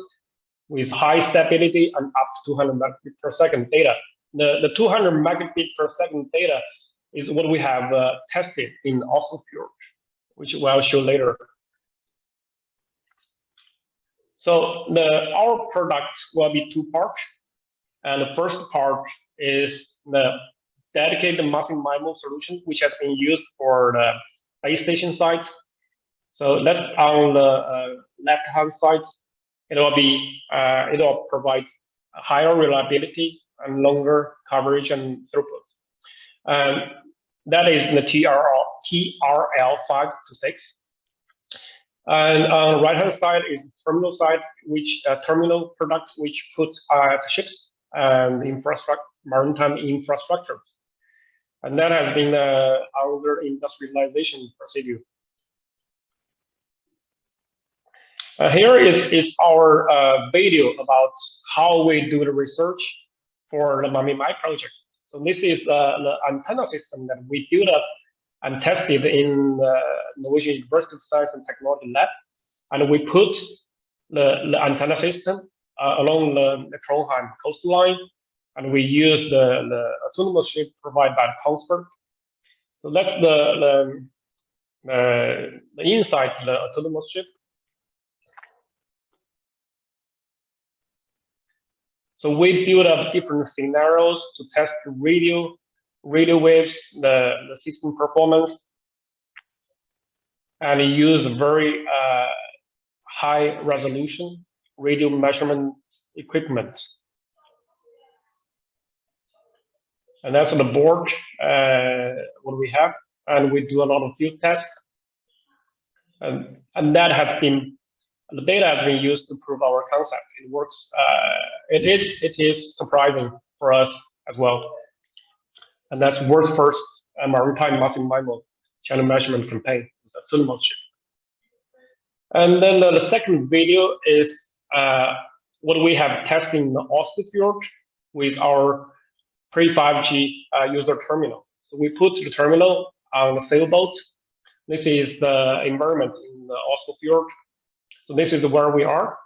with high stability and up to 200 megabit per second data. The, the 200 megabit per second data is what we have uh, tested in Oslo which I'll show later. So the our product will be two parts. And the first part is the dedicated massive MIMO solution, which has been used for the base station side. So that's on the uh, left hand side. It will be uh, it will provide higher reliability and longer coverage and throughput. Um, that is the TRL TRL five to six. And on the right hand side is the terminal side, which uh, terminal product which puts uh, ships and infrastructure maritime infrastructure and that has been uh, our industrialization procedure. Uh, here is, is our uh, video about how we do the research for the MAMI-MI project. So this is uh, the antenna system that we built up and tested in the Norwegian University of Science and Technology lab. And we put the, the antenna system uh, along the, the Trondheim coastline and we use the, the autonomous ship provided by Kongsberg. So that's the, the, uh, the inside the autonomous ship. So we build up different scenarios to test the radio, radio waves, the, the system performance, and use very uh, high resolution radio measurement equipment. And that's on the board uh, what we have, and we do a lot of field tests, and and that has been the data has been used to prove our concept. It works. Uh, it is it is surprising for us as well, and that's world's first maritime massive MIMO channel measurement campaign. It's a ship. And then the, the second video is uh, what we have tested in the Oslofjord with our pre-5G uh, user terminal. So we put the terminal on a sailboat. This is the environment in the Oslofjord. So this is where we are.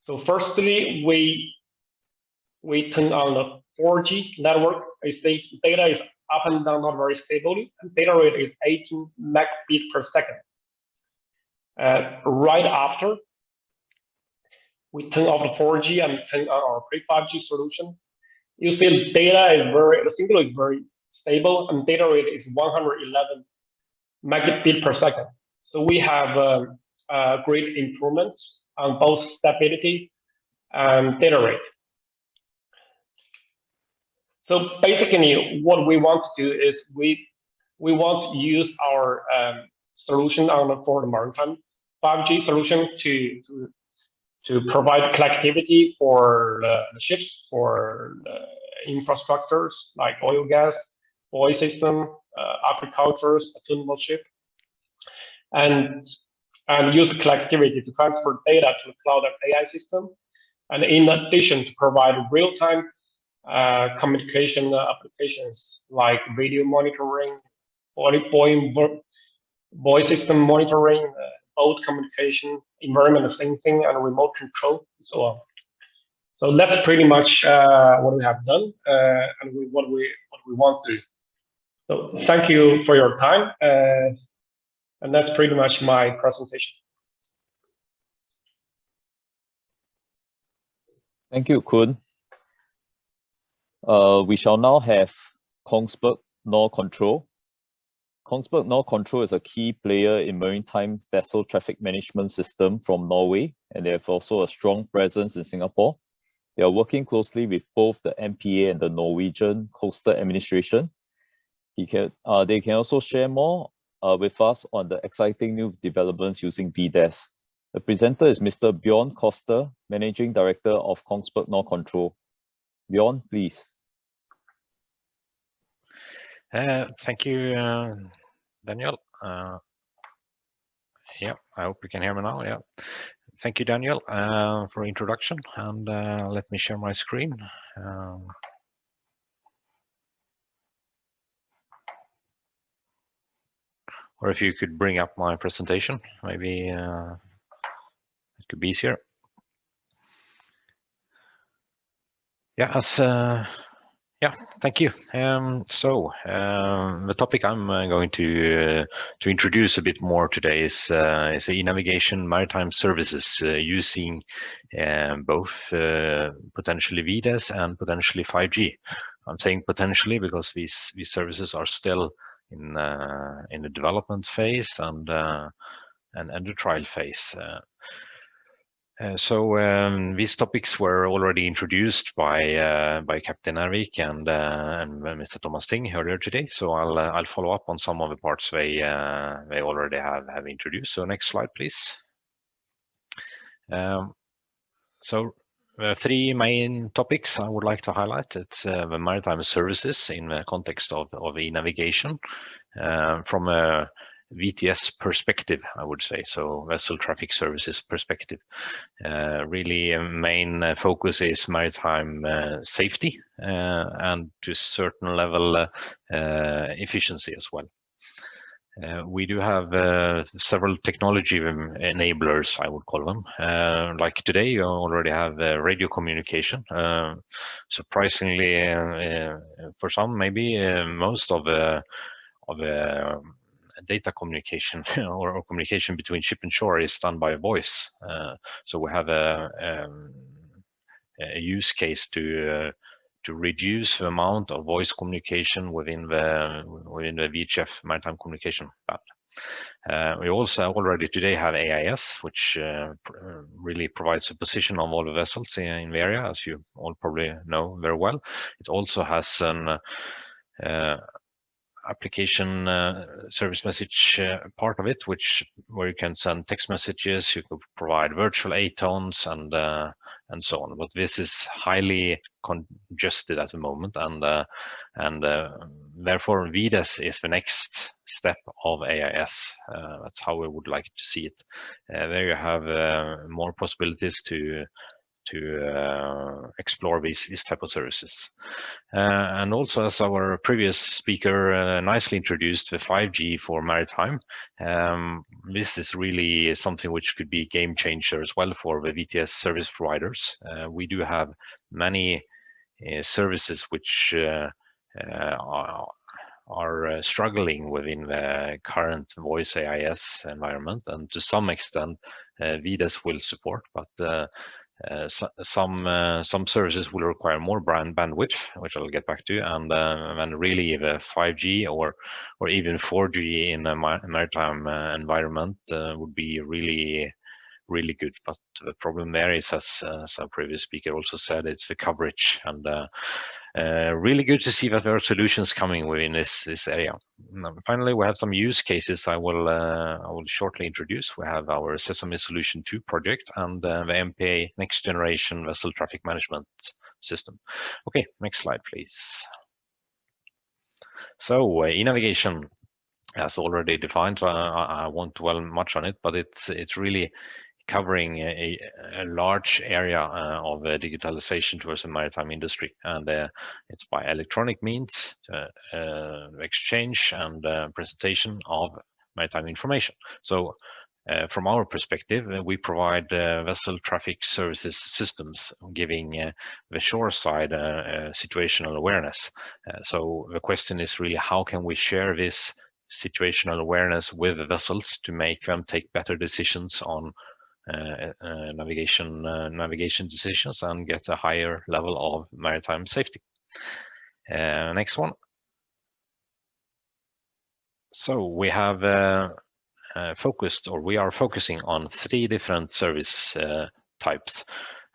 So firstly, we we turn on the 4G network. I see data is up and down not very stably, and data rate is 18 megabit per second. Uh, right after, we turn off the 4G and turn on our pre-5G solution. You see data is very, the signal is very stable and data rate is 111 megabit per second. So we have um, uh, great improvements on both stability and data rate. So basically, what we want to do is we we want to use our um, solution on the, for the maritime 5G solution to, to, to provide connectivity for the, ships, for the infrastructures like oil, gas, oil system, uh, agriculture, autonomous ship, and and use connectivity to transfer data to the cloud and AI system, and in addition to provide real-time uh, communication applications like video monitoring, voice system monitoring, uh, boat communication, environment, thing, and remote control, and so on. So that's pretty much uh, what we have done uh, and we, what we what we want to. So thank you for your time, uh, and that's pretty much my presentation. Thank you, Kun. Uh, we shall now have Kongsberg Norcontrol Kongsberg Norcontrol is a key player in maritime vessel traffic management system from Norway, and they have also a strong presence in Singapore. They are working closely with both the MPA and the Norwegian Coastal Administration. Can, uh, they can also share more uh, with us on the exciting new developments using VDES. The presenter is Mr. Bjorn Koster, Managing Director of Kongsberg Norcontrol. Bjorn, please. Uh, thank you, uh, Daniel. Uh, yeah, I hope you can hear me now. Yeah, thank you, Daniel, uh, for introduction. And uh, let me share my screen. Um, or if you could bring up my presentation, maybe uh, it could be easier. Yeah, as yeah, thank you. Um, so um, the topic I'm uh, going to uh, to introduce a bit more today is uh, is e-navigation maritime services uh, using um, both uh, potentially VDES and potentially 5G. I'm saying potentially because these these services are still in uh, in the development phase and and, and the trial phase. Uh, so um, these topics were already introduced by uh, by Captain Ervik and, uh, and Mr. Thomas Ting earlier today. So I'll uh, I'll follow up on some of the parts they uh, they already have have introduced. So next slide, please. Um, so three main topics I would like to highlight. It's the maritime services in the context of of e-navigation from a VTS perspective, I would say, so vessel traffic services perspective. Uh, really, main uh, focus is maritime uh, safety uh, and to a certain level uh, uh, efficiency as well. Uh, we do have uh, several technology enablers, I would call them. Uh, like today, you already have radio communication. surprisingly, for some, maybe most of of data communication [laughs] or, or, communication between ship and shore is done by voice. Uh, so we have a, um, a use case to uh, to reduce the amount of voice communication within the within the VHF maritime communication band. Uh, we also already today have AIS, which uh, uh, really provides a position of all the vessels in, in, the area, as you all probably know very well. It also has an uh, application uh, service message uh, part of it, which where you can send text messages, you could provide virtual ATONs and and so on. But this is highly congested at the moment, and uh, and uh, therefore VDES is the next step of AIS. Uh, that's how we would like to see it. there you have more possibilities to to uh, explore these, these type of services. Uh, and also, as our previous speaker uh, nicely introduced the 5G for maritime, um, this is really something which could be a game changer as well for the VTS service providers. Uh, we do have many uh, services which uh, are, are struggling within the current voice AIS environment, and to some extent, VDES will support, but uh, so, some uh, some services will require more brand bandwidth, which I'll get back to, and uh, and really the 5G or or even 4G in a maritime uh, environment uh, would be really really good. But the problem there is, as, as our previous speaker also said, it's the coverage and uh, really good to see that there are solutions coming within this this area. Finally, we have some use cases I will uh, I will shortly introduce. We have our Sesame Solution 2 project and uh, the MPA Next Generation Vessel Traffic Management System. Okay, next slide, please. So uh, e-navigation as already defined, so I, I, won't dwell much on it, but it's it's really covering a, a large area uh, of uh, digitalization towards the maritime industry. And uh, it's by electronic means, uh, exchange and uh, presentation of maritime information. So uh, from our perspective, we provide vessel traffic services systems, giving the shore side situational awareness. so the question is really how can we share this situational awareness with the vessels to make them take better decisions on uh, uh, navigation uh, navigation decisions and get a higher level of maritime safety. next one. So we have uh, focused, or we are focusing on three different service uh, types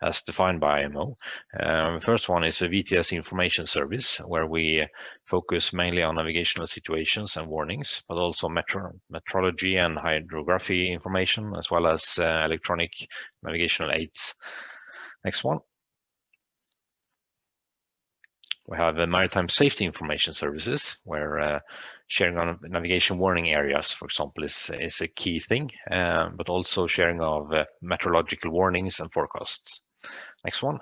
as defined by IMO. Um, first one is a VTS information service, where we focus mainly on navigational situations and warnings, but also metro metrology and hydrography information, as well as uh, electronic navigational aids. Next one. We have uh, maritime safety information services, where uh, sharing on navigation warning areas, for example, is, is a key thing, uh, but also sharing of uh, meteorological warnings and forecasts. Next one.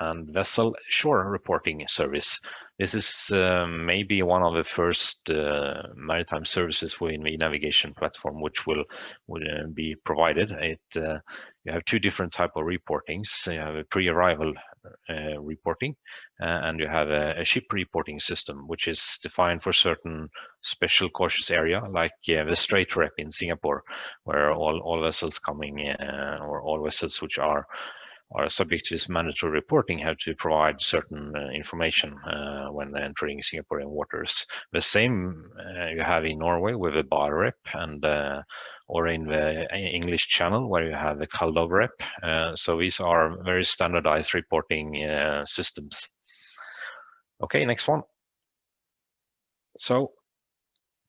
And vessel shore reporting service. This is uh, maybe one of the first uh, maritime services within the navigation platform, which will, will uh, be provided. It uh, you have two different type of reportings. You have a pre-arrival uh, reporting, uh, and you have a, a, ship reporting system, which is defined for certain special cautious area, like the STRAITREP in Singapore, where all all vessels coming or all vessels which are are subject to this mandatory reporting have to provide certain uh, information uh, when entering Singaporean waters. The same uh, you have in Norway with the bar rep and uh, or in the English channel where you have the CalDOVREP. Uh, so these are very standardized reporting uh, systems. Okay, next one. So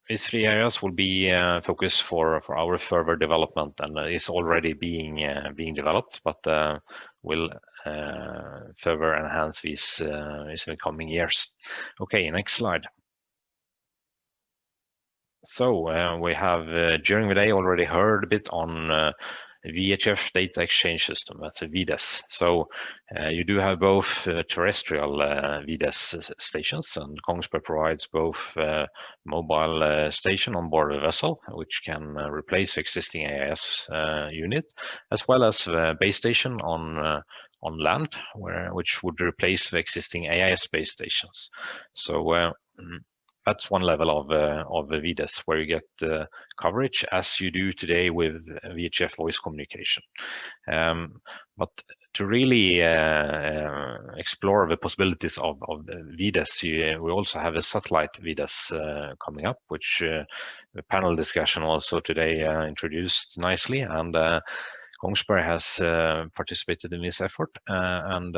these three areas will be uh, focus for for our further development and is already being uh, being developed, but uh, will uh, further enhance these uh, in the coming years. Okay, next slide. So uh, we have during the day already heard a bit on VHF data exchange system, that's a VDES. So uh, you do have both uh, terrestrial uh, VDES stations and Kongsberg provides both uh, mobile uh, station on board a vessel, which can uh, replace existing AIS unit, as well as base station on on land, where which would replace the existing AIS base stations. So mm, that's one level of uh, of VDES where you get uh, coverage as you do today with VHF voice communication. Um, but to really uh, explore the possibilities of, of VDES, we also have a satellite VDES uh, coming up, which uh, the panel discussion also today uh, introduced nicely. And uh, Kongsberg has uh, participated in this effort, and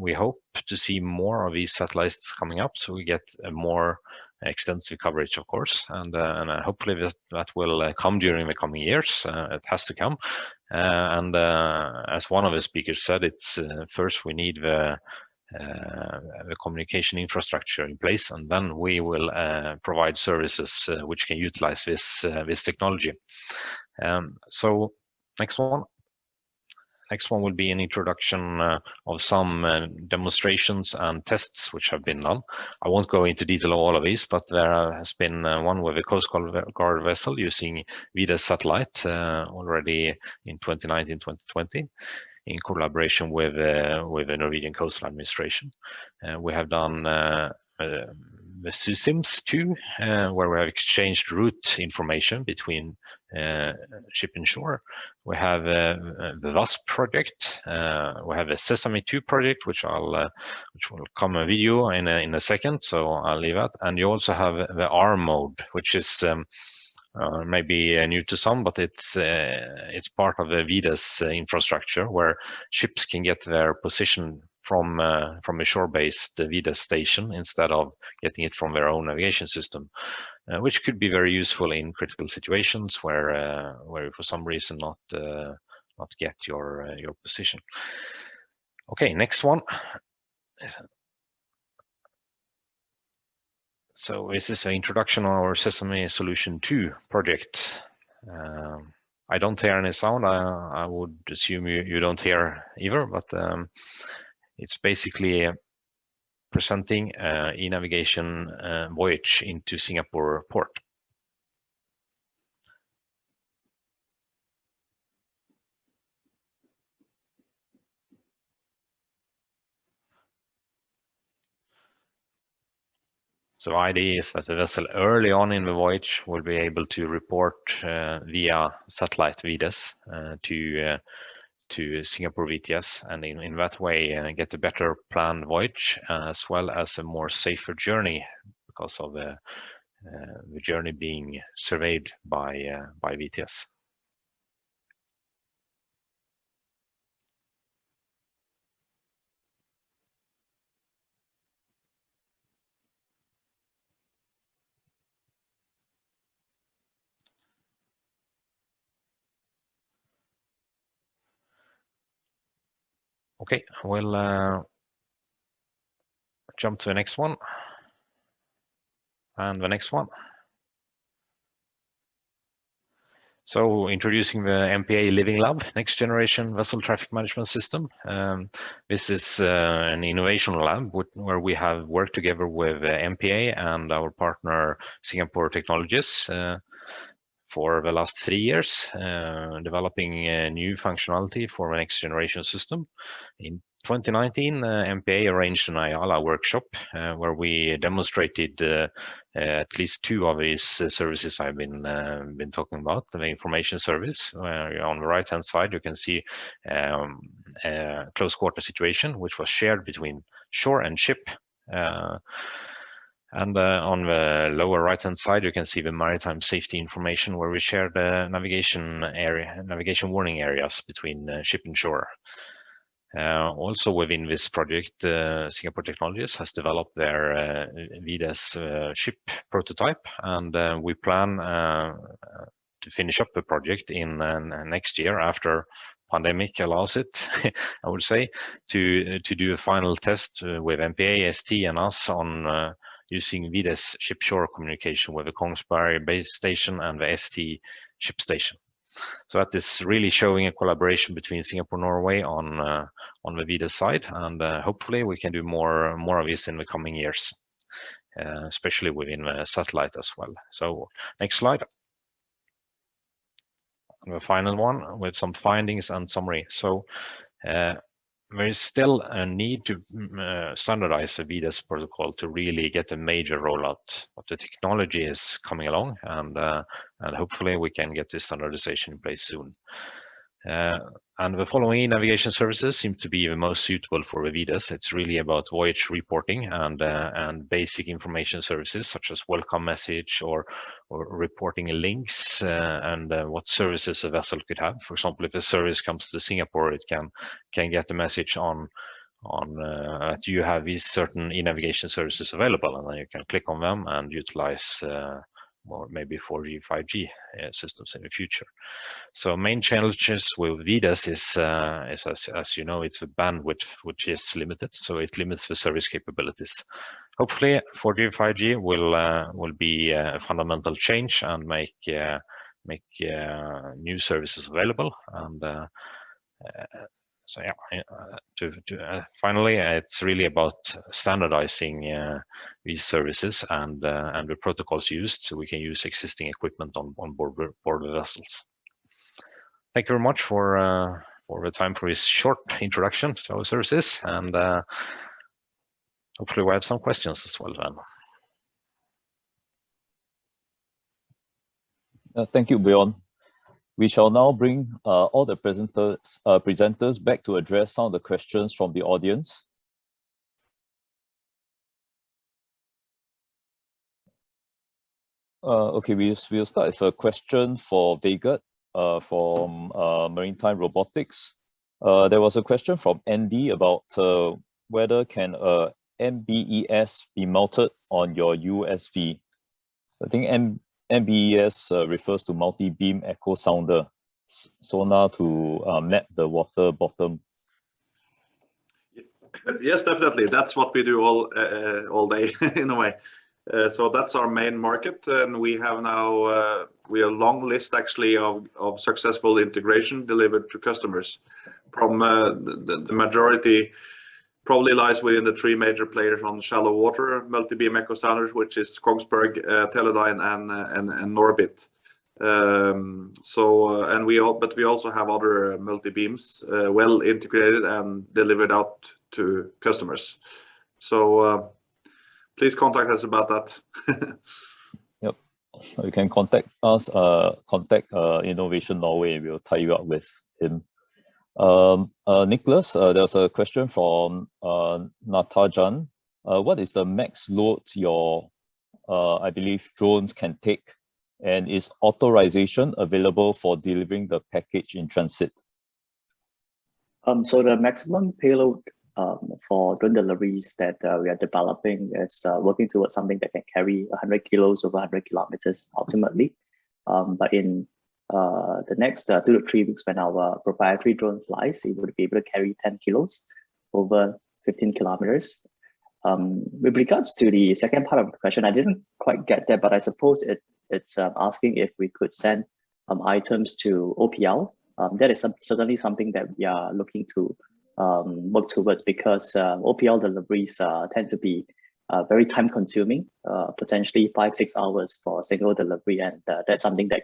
we hope to see more of these satellites coming up, so we get a more extensive coverage, of course, and, uh, and uh, hopefully that, that will uh, come during the coming years. it has to come. and as one of the speakers said, it's first we need the uh, the communication infrastructure in place, and then we will uh, provide services uh, which can utilize this this technology. Um, so next one. Next one will be an introduction uh, of some uh, demonstrations and tests which have been done. I won't go into detail of all of these, but there has been uh, one with a Coast Guard vessel using VDES satellite already in 2019-2020 in collaboration with uh, with the Norwegian Coastal Administration. Uh, we have done uh, the systems too, uh, where we have exchanged route information between uh, ship and shore. We have uh, the VASP project. we have a Sesame 2 project, which I'll which will come a video in a, in a second, so I'll leave that. And you also have the R mode, which is um, uh, maybe uh, new to some, but it's uh, it's part of the VDES infrastructure where ships can get their position from uh, from a shore-based VDES station instead of getting it from their own navigation system, uh, which could be very useful in critical situations where uh, where for some reason not uh, not get your uh, your position. Okay, next one. So this is an introduction of our Sesame Solution 2 project. Um, I don't hear any sound. I, I would assume you, you don't hear either, but um, it's basically presenting uh, e-navigation uh, voyage into Singapore port. So idea is that the vessel early on in the voyage will be able to report uh, via satellite VDES uh, to uh, to Singapore VTS and in, in that way uh, get a better planned voyage uh, as well as a more safer journey because of the, uh, the journey being surveyed by, uh, by VTS. Okay, we'll uh, jump to the next one. And the next one. So introducing the MPA Living Lab, next generation vessel traffic management system. Um, this is uh, an innovation lab where we have worked together with uh, MPA and our partner Singapore Technologies. Uh, for the last three years, uh, developing new functionality for the next generation system. In 2019, uh, MPA arranged an IALA workshop uh, where we demonstrated uh, at least two of these uh, services I've been uh, been talking about. The information service on the right hand side, you can see um, a close quarter situation, which was shared between shore and ship. And uh, on the lower right-hand side, you can see the maritime safety information where we share the navigation area, navigation warning areas between uh, ship and shore. Uh, also within this project, uh, Singapore Technologies has developed their uh, VDES uh, ship prototype, and we plan to finish up the project in next year after pandemic allows it, [laughs] I would say, to to do a final test with MPA, ST, and us on using VDES ship-shore communication with the Kongsberg base station and the ST ship station. So that is really showing a collaboration between Singapore, Norway on uh, on the VDES side, and uh, hopefully we can do more more of this in the coming years, uh, especially within the satellite as well. So next slide. The final one with some findings and summary. So uh, there is still a need to mm, uh, standardize the VDES protocol to really get a major rollout. But the technology is coming along, and uh, and hopefully we can get this standardization in place soon. Uh, and the following navigation services seem to be the most suitable for VDES. It's really about voyage reporting and uh, and basic information services such as welcome message or or reporting links uh, and uh, what services a vessel could have. For example, if a service comes to Singapore, it can can get a message on on uh, that you have these certain e-navigation services available, and then you can click on them and utilize uh, or maybe 4G, 5G uh, systems in the future. So main challenges with VDES is, uh, is as, as you know, it's a bandwidth which is limited, so it limits the service capabilities. Hopefully 4G, 5G will uh, will be a fundamental change and make uh, make uh, new services available and uh, so yeah, uh, to, to uh, finally, uh, it's really about standardizing these services and and the protocols used, so we can use existing equipment on on board board vessels. Thank you very much for for the time for this short introduction to our services, and hopefully we have some questions as well then. Uh, thank you, Bjorn. We shall now bring uh, all the presenters, uh, presenters back to address some of the questions from the audience. Uh, okay, we, we'll start with a question for Vegard uh, from uh, Maritime Robotics. Uh, there was a question from Andy about whether can MBES be mounted on your USV. I think M MBES uh, refers to multi-beam echo sounder sonar to uh, map the water bottom. Yes, definitely. That's what we do all uh, all day [laughs] in a way. Uh, so that's our main market, and we have now uh, we have a long list actually of of successful integration delivered to customers from uh, the, the majority probably lies within the three major players on shallow water multi-beam echo sounders, which is Kongsberg, uh, Teledyne, and, and and Norbit. So and we all, but we also have other multi beams uh, well integrated and delivered out to customers. So uh, please contact us about that. [laughs] yep, you can contact us. Contact Innovation Norway. We'll tie you up with him. Um, uh, Nicholas, uh, there's a question from uh, Natajan. Uh, what is the max load your, uh, I believe, drones can take? And is authorization available for delivering the package in transit? Um, so the maximum payload um, for drone deliveries that uh, we are developing is working towards something that can carry 100 kilos over 100 kilometers ultimately. Um, but in the next uh, two to three weeks when our proprietary drone flies, it would be able to carry 10 kilos over 15 kilometers. Um, with regards to the second part of the question, I didn't quite get that, but I suppose it, it's um, asking if we could send um, items to OPL. Um, that is some, certainly something that we are looking to um, work towards because uh, OPL deliveries uh, tend to be uh, very time consuming, uh, potentially five, six hours for a single delivery. And uh, that's something that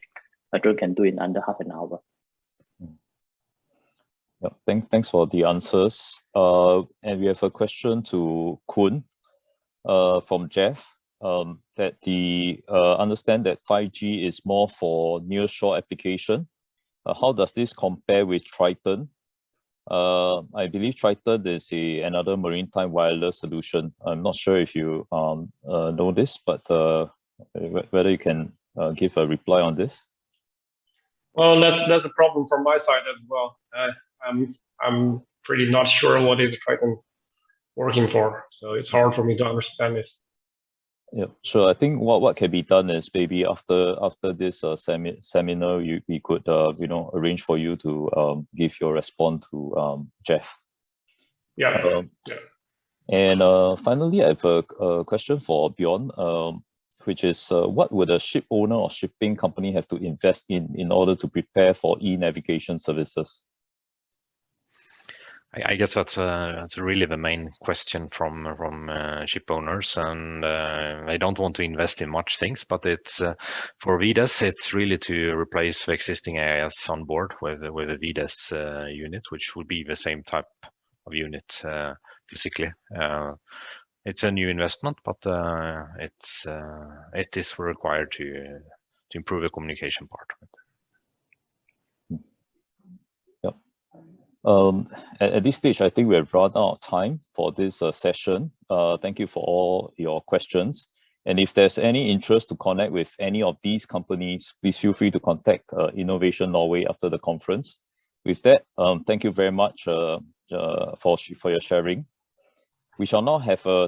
a drone can do in under half an hour. Yeah, thanks, thanks for the answers. Uh, and we have a question to Kun uh, from Jeff um, that the uh, understand that 5G is more for near shore application. Uh, how does this compare with Triton? Uh, I believe Triton is a, another maritime wireless solution. I'm not sure if you um, uh, know this, but uh, whether you can uh, give a reply on this. Well, that's that's a problem from my side as well. Uh, I'm I'm pretty not sure what is Triton working for, so it's hard for me to understand this. Yeah, sure. I think what what can be done is maybe after after this uh, semi seminar, you we could uh, you know arrange for you to um, give your response to um, Jeff. Yeah. Um, yeah. And uh, finally, I have a, a question for Bjorn. Um, which is uh, what would a ship owner or shipping company have to invest in in order to prepare for e-navigation services? I, I guess that's a, that's really the main question from from uh, ship owners, and uh, I don't want to invest in much things, but it's uh, for VDES, it's really to replace the existing AIS on board with with a uh, unit, which would be the same type of unit uh, physically it's a new investment, but uh, it's uh, it is required to to improve the communication part. Um, at, at this stage, I think we have run out of time for this uh, session. Uh, thank you for all your questions. And if there's any interest to connect with any of these companies, please feel free to contact uh, Innovation Norway after the conference. With that, um, thank you very much uh, for, for your sharing. We shall now have a